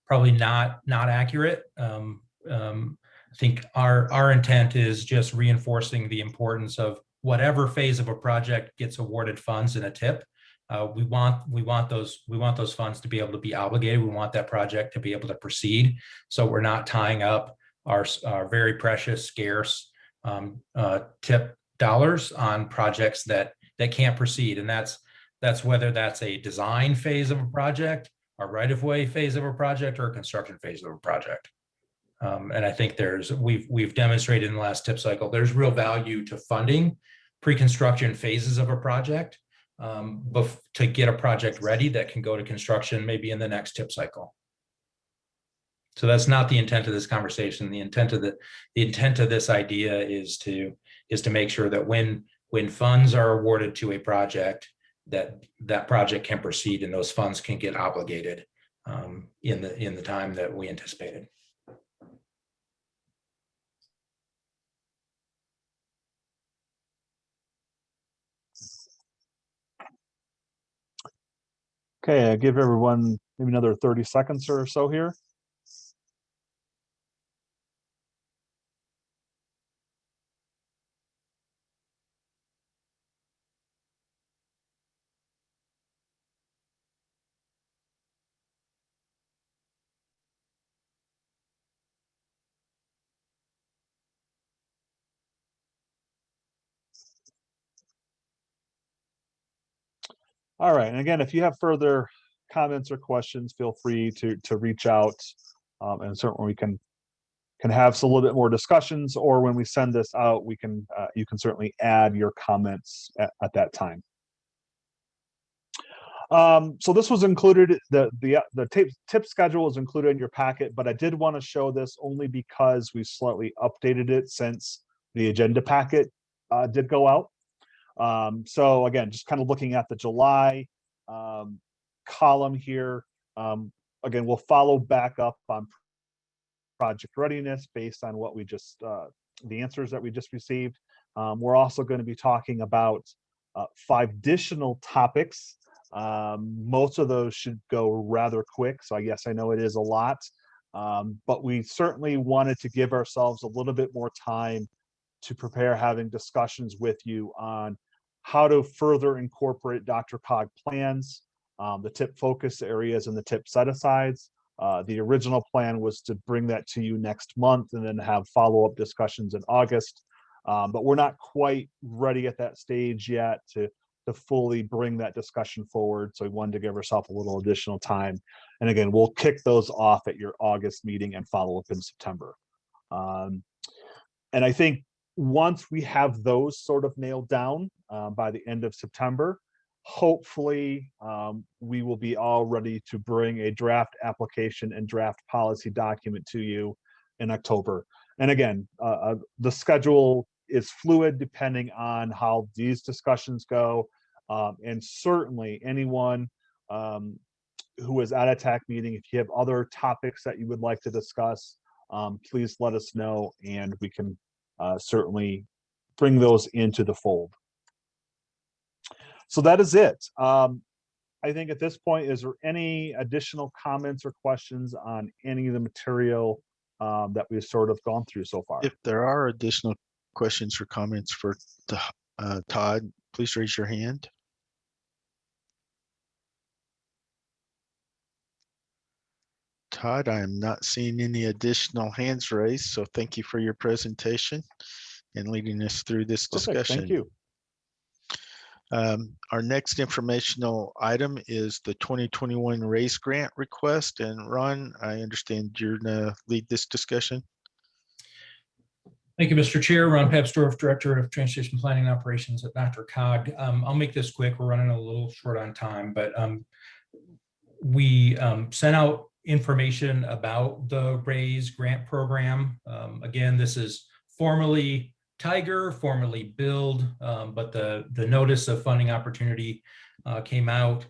probably not, not accurate. Um, um, I think our, our intent is just reinforcing the importance of whatever phase of a project gets awarded funds in a tip. Uh, we want, we want those, we want those funds to be able to be obligated. We want that project to be able to proceed. So we're not tying up our, our very precious, scarce um, uh, tip dollars on projects that that can't proceed. And that's that's whether that's a design phase of a project a right-of-way phase of a project or a construction phase of a project. Um, and i think there's we've we've demonstrated in the last tip cycle there's real value to funding pre-construction phases of a project um, to get a project ready that can go to construction maybe in the next tip cycle. So that's not the intent of this conversation. The intent of the the intent of this idea is to is to make sure that when when funds are awarded to a project that that project can proceed and those funds can get obligated um, in the in the time that we anticipated. Okay, I give everyone maybe another 30 seconds or so here. All right, and again, if you have further comments or questions, feel free to to reach out. Um, and certainly we can can have a little bit more discussions, or when we send this out, we can uh, you can certainly add your comments at, at that time. Um, so this was included, the the the tip, tip schedule is included in your packet, but I did want to show this only because we slightly updated it since the agenda packet uh, did go out. Um, so again, just kind of looking at the July um, column here. Um, again, we'll follow back up on project readiness based on what we just, uh, the answers that we just received. Um, we're also going to be talking about uh, five additional topics. Um, most of those should go rather quick. So I guess I know it is a lot, um, but we certainly wanted to give ourselves a little bit more time to prepare having discussions with you on how to further incorporate DRCOG plans, um, the tip focus areas and the tip set-asides. Uh, the original plan was to bring that to you next month and then have follow-up discussions in August. Um, but we're not quite ready at that stage yet to, to fully bring that discussion forward. So we wanted to give ourselves a little additional time. And again, we'll kick those off at your August meeting and follow up in September. Um, and I think once we have those sort of nailed down uh, by the end of September, hopefully um, we will be all ready to bring a draft application and draft policy document to you in October. And again, uh, uh, the schedule is fluid depending on how these discussions go. Um, and certainly anyone um, who is at a TAC meeting, if you have other topics that you would like to discuss, um, please let us know and we can uh, certainly bring those into the fold. So that is it. Um, I think at this point, is there any additional comments or questions on any of the material um, that we've sort of gone through so far? If there are additional questions or comments for uh, Todd, please raise your hand. Todd, I am not seeing any additional hands raised, so thank you for your presentation and leading us through this Perfect, discussion. Thank you. Um, our next informational item is the 2021 raise grant request. And Ron, I understand you're gonna lead this discussion. Thank you, Mr. Chair. Ron Papsdorf, Director of Transportation Planning and Operations at DRCOG. Um, I'll make this quick. We're running a little short on time, but um, we um, sent out information about the RAISE grant program. Um, again, this is formally Tiger, formerly Build, um, but the, the notice of funding opportunity uh, came out.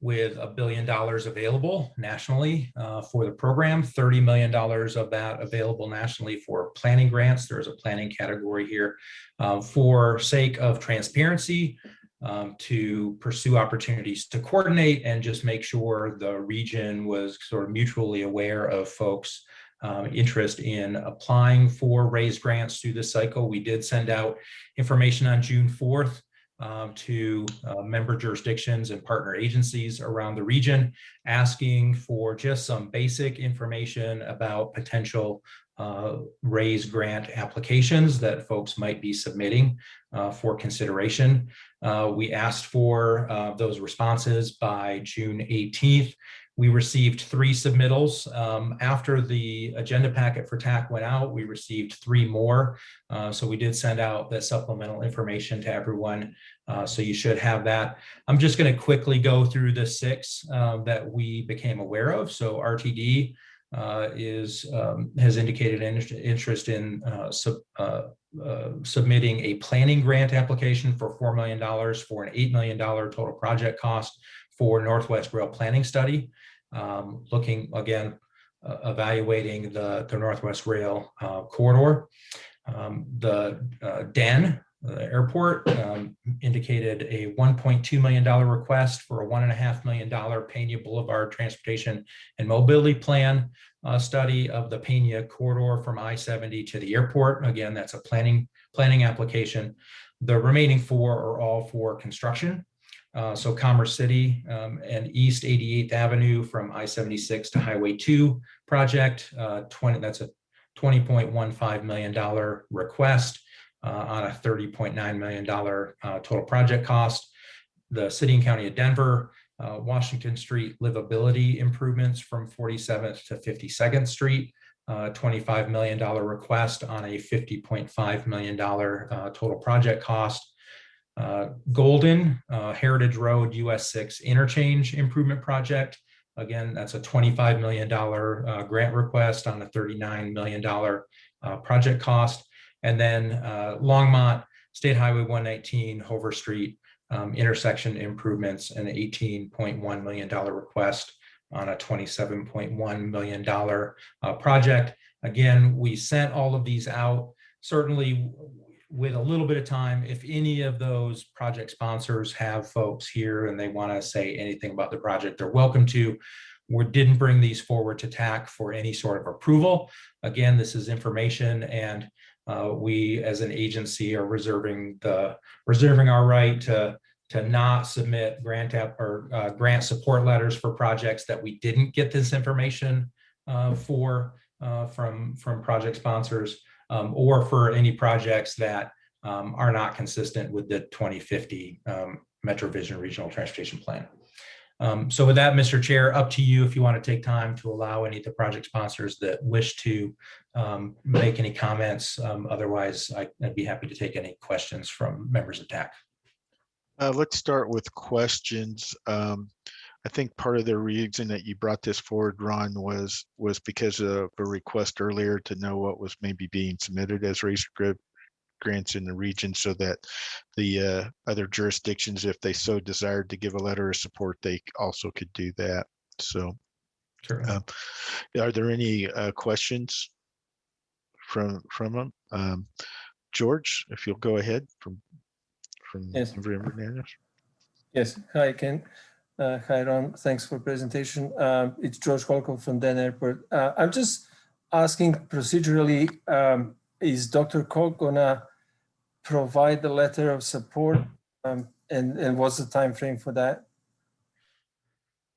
with a billion dollars available nationally uh, for the program, $30 million of that available nationally for planning grants. There's a planning category here uh, for sake of transparency um, to pursue opportunities to coordinate and just make sure the region was sort of mutually aware of folks um, interest in applying for raised grants through this cycle. We did send out information on June 4th um, to uh, member jurisdictions and partner agencies around the region, asking for just some basic information about potential uh, raise grant applications that folks might be submitting uh, for consideration. Uh, we asked for uh, those responses by June 18th. We received three submittals. Um, after the agenda packet for TAC went out, we received three more. Uh, so we did send out the supplemental information to everyone. Uh, so you should have that. I'm just going to quickly go through the six uh, that we became aware of. So RTD uh, is um, has indicated interest in uh, sub, uh, submitting a planning grant application for $4 million for an $8 million total project cost for Northwest Rail Planning Study um, looking again, uh, evaluating the, the Northwest Rail uh, corridor. Um, the uh, DEN, the airport, um, indicated a $1.2 million request for a $1.5 million Pena Boulevard Transportation and Mobility Plan uh, study of the Pena corridor from I-70 to the airport. Again, that's a planning, planning application. The remaining four are all for construction. Uh, so Commerce City um, and East 88th Avenue from I-76 to Highway 2 project, uh, 20, that's a $20.15 million request uh, on a $30.9 million uh, total project cost. The City and County of Denver, uh, Washington Street livability improvements from 47th to 52nd Street, uh, $25 million request on a $50.5 million total project cost. Uh, Golden uh, Heritage Road US 6 interchange improvement project. Again, that's a $25 million uh, grant request on a $39 million uh, project cost. And then uh, Longmont State Highway 119 Hover Street um, intersection improvements and an $18.1 million request on a $27.1 million project. Again, we sent all of these out. Certainly, with a little bit of time, if any of those project sponsors have folks here and they want to say anything about the project, they're welcome to. We didn't bring these forward to TAC for any sort of approval. Again, this is information and uh, we as an agency are reserving the reserving our right to to not submit grant app or uh, grant support letters for projects that we didn't get this information uh, for uh, from from project sponsors um, or for any projects that um, are not consistent with the 2050 um, MetroVision Regional Transportation Plan. Um, so with that, Mr. Chair, up to you if you want to take time to allow any of the project sponsors that wish to um, make any comments. Um, otherwise, I, would be happy to take any questions from members of TAC. Uh, let's start with questions. Um, I think part of the reason that you brought this forward, Ron, was was because of a request earlier to know what was maybe being submitted as RAISE grants in the region so that the uh, other jurisdictions, if they so desired to give a letter of support, they also could do that. So sure. Um, are there any uh, questions from from them? Um, George, if you'll go ahead from from yes. River Yes, hi Ken. Uh, hi Ron, thanks for presentation. Uh, it's George Holcomb from Den Airport. Uh, I'm just asking procedurally, um, is DRCOG gonna provide the letter of support um, and, and what's the time frame for that?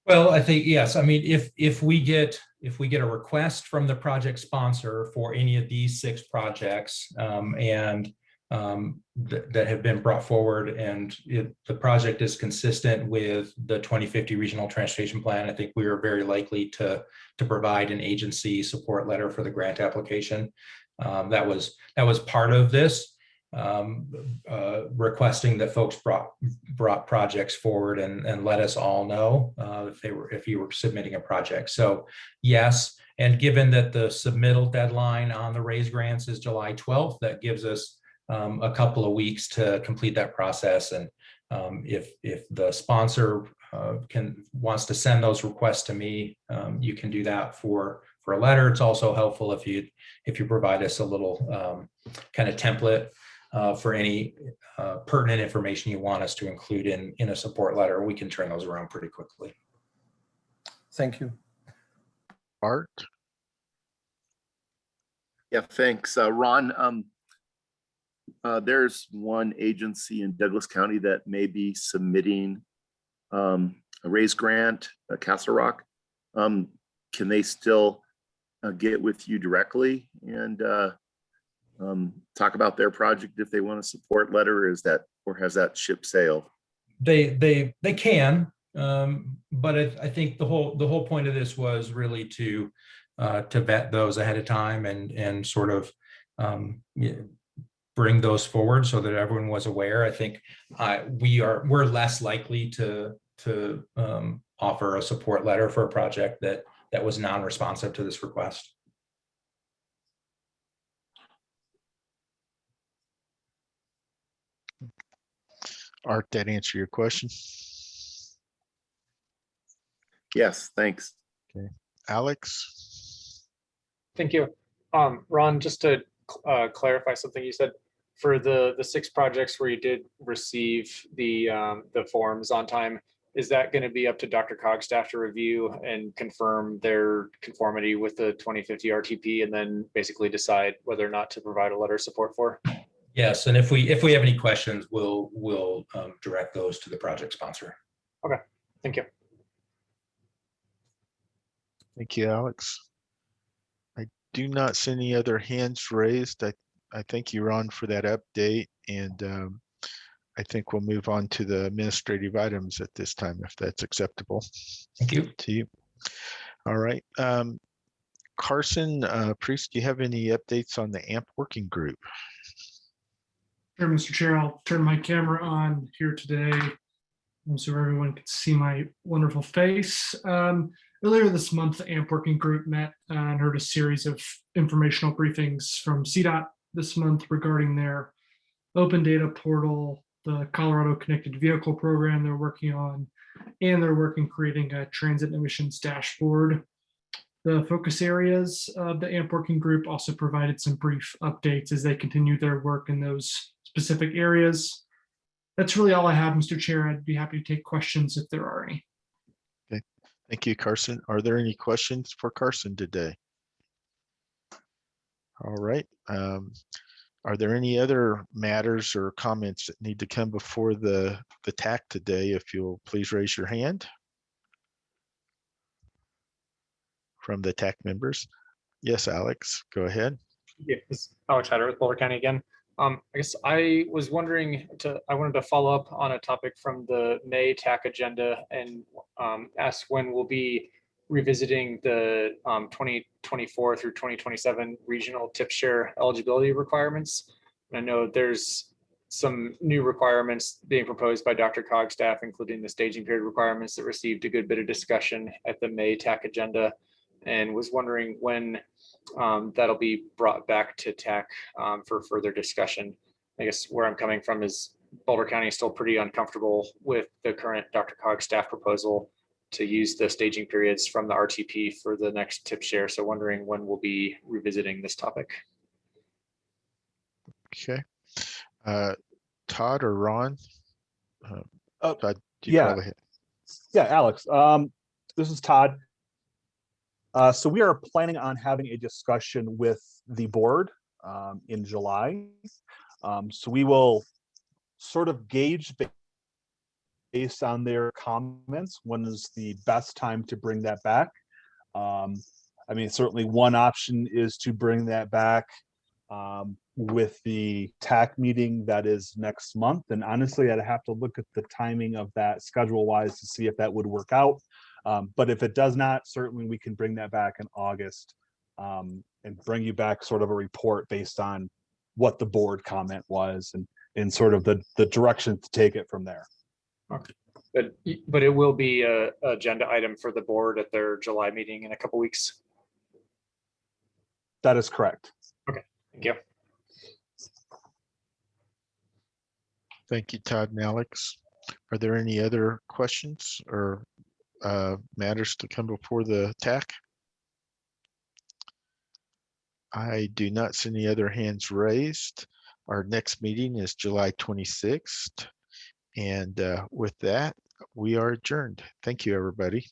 Well, I think, yes, I mean, if if we get if we get a request from the project sponsor for any of these six projects um, and um, th that have been brought forward and it, the project is consistent with the 2050 regional transportation plan, I think we are very likely to, to provide an agency support letter for the grant application. Um, that was that was part of this um, uh, requesting that folks brought brought projects forward and, and let us all know uh, if they were if you were submitting a project. So yes, and given that the submittal deadline on the raise grants is July 12th, that gives us um, a couple of weeks to complete that process. And um, if, if the sponsor uh, can, wants to send those requests to me, um, you can do that for, for a letter. It's also helpful if you, if you provide us a little um, kind of template uh, for any uh, pertinent information you want us to include in, in a support letter. We can turn those around pretty quickly. Thank you. Art? Yeah, thanks. Uh, Ron, um, uh, there's one agency in Douglas County that may be submitting um, a raise grant, uh, Castle Rock. Um, can they still uh, get with you directly and uh, um, talk about their project if they want a support letter? Or is that, or has that ship sailed? They, they, they can, um, but I, I think the whole, the whole point of this was really to, uh, to vet those ahead of time and, and sort of, um, bring those forward so that everyone was aware. I think, uh, we are, we're less likely to, to, um, offer a support letter for a project that, that was non-responsive to this request. Art, that answer your question? Yes, thanks. Okay, Alex? Thank you. Um, Ron, just to uh, clarify something you said, for the, the six projects where you did receive the, um, the forms on time, is that going to be up to DRCOG staff to review and confirm their conformity with the 2050 RTP and then basically decide whether or not to provide a letter of support for? Yes, and if we, if we have any questions, we'll, we'll um, direct those to the project sponsor. Okay, thank you. Thank you, Alex. I do not see any other hands raised. I, I thank you, Ron, for that update. And um, I think we'll move on to the administrative items at this time, if that's acceptable. Thank you. To you. All right. Um, Carson, uh, Priest, do you have any updates on the AMP working group? Sure, Mr. Chair, I'll turn my camera on here today um, so everyone can see my wonderful face. Um, Earlier this month, the AMP Working Group met uh, and heard a series of informational briefings from CDOT this month regarding their open data portal, the Colorado Connected Vehicle Program they're working on, and they're working creating a transit emissions dashboard. The focus areas of the AMP Working Group also provided some brief updates as they continue their work in those specific areas. That's really all I have, Mr. Chair. I'd be happy to take questions if there are any. Thank you, Carson. Are there any questions for Carson today? All right. Um, are there any other matters or comments that need to come before the, the TAC today? If you'll please raise your hand. From the TAC members. Yes, Alex, go ahead. Is Alex Hyde-Wright with Boulder County again. Um, I guess I was wondering to, I wanted to follow up on a topic from the May TAC agenda and um, ask when we'll be revisiting the um, 2024 through 2027 regional tip share eligibility requirements. And I know there's some new requirements being proposed by DRCOG staff, including the staging period requirements that received a good bit of discussion at the May TAC agenda and was wondering when um, that'll be brought back to TAC um, for further discussion. I guess where I'm coming from is Boulder County is still pretty uncomfortable with the current DRCOG staff proposal to use the staging periods from the RTP for the next tip share. So wondering when we'll be revisiting this topic. Okay. Uh, Todd or Ron? Uh, Oh, Todd, do you yeah. Yeah, Alex, um, this is Todd. Uh, so we are planning on having a discussion with the board, um, in July. Um, so we will sort of gauge based on their comments, when is the best time to bring that back? Um, I mean, certainly one option is to bring that back, um, with the TAC meeting that is next month. And honestly, I'd have to look at the timing of that schedule wise to see if that would work out. Um, but if it does not, certainly we can bring that back in August um, and bring you back sort of a report based on what the board comment was and, and sort of the, the direction to take it from there. Okay. But, but it will be a a agenda item for the board at their July meeting in a couple weeks. That is correct. Okay, thank you. Thank you, Todd and Alex. Are there any other questions or uh, matters to come before the TAC? I do not see any other hands raised. Our next meeting is July 26th. And uh, with that, we are adjourned. Thank you, everybody.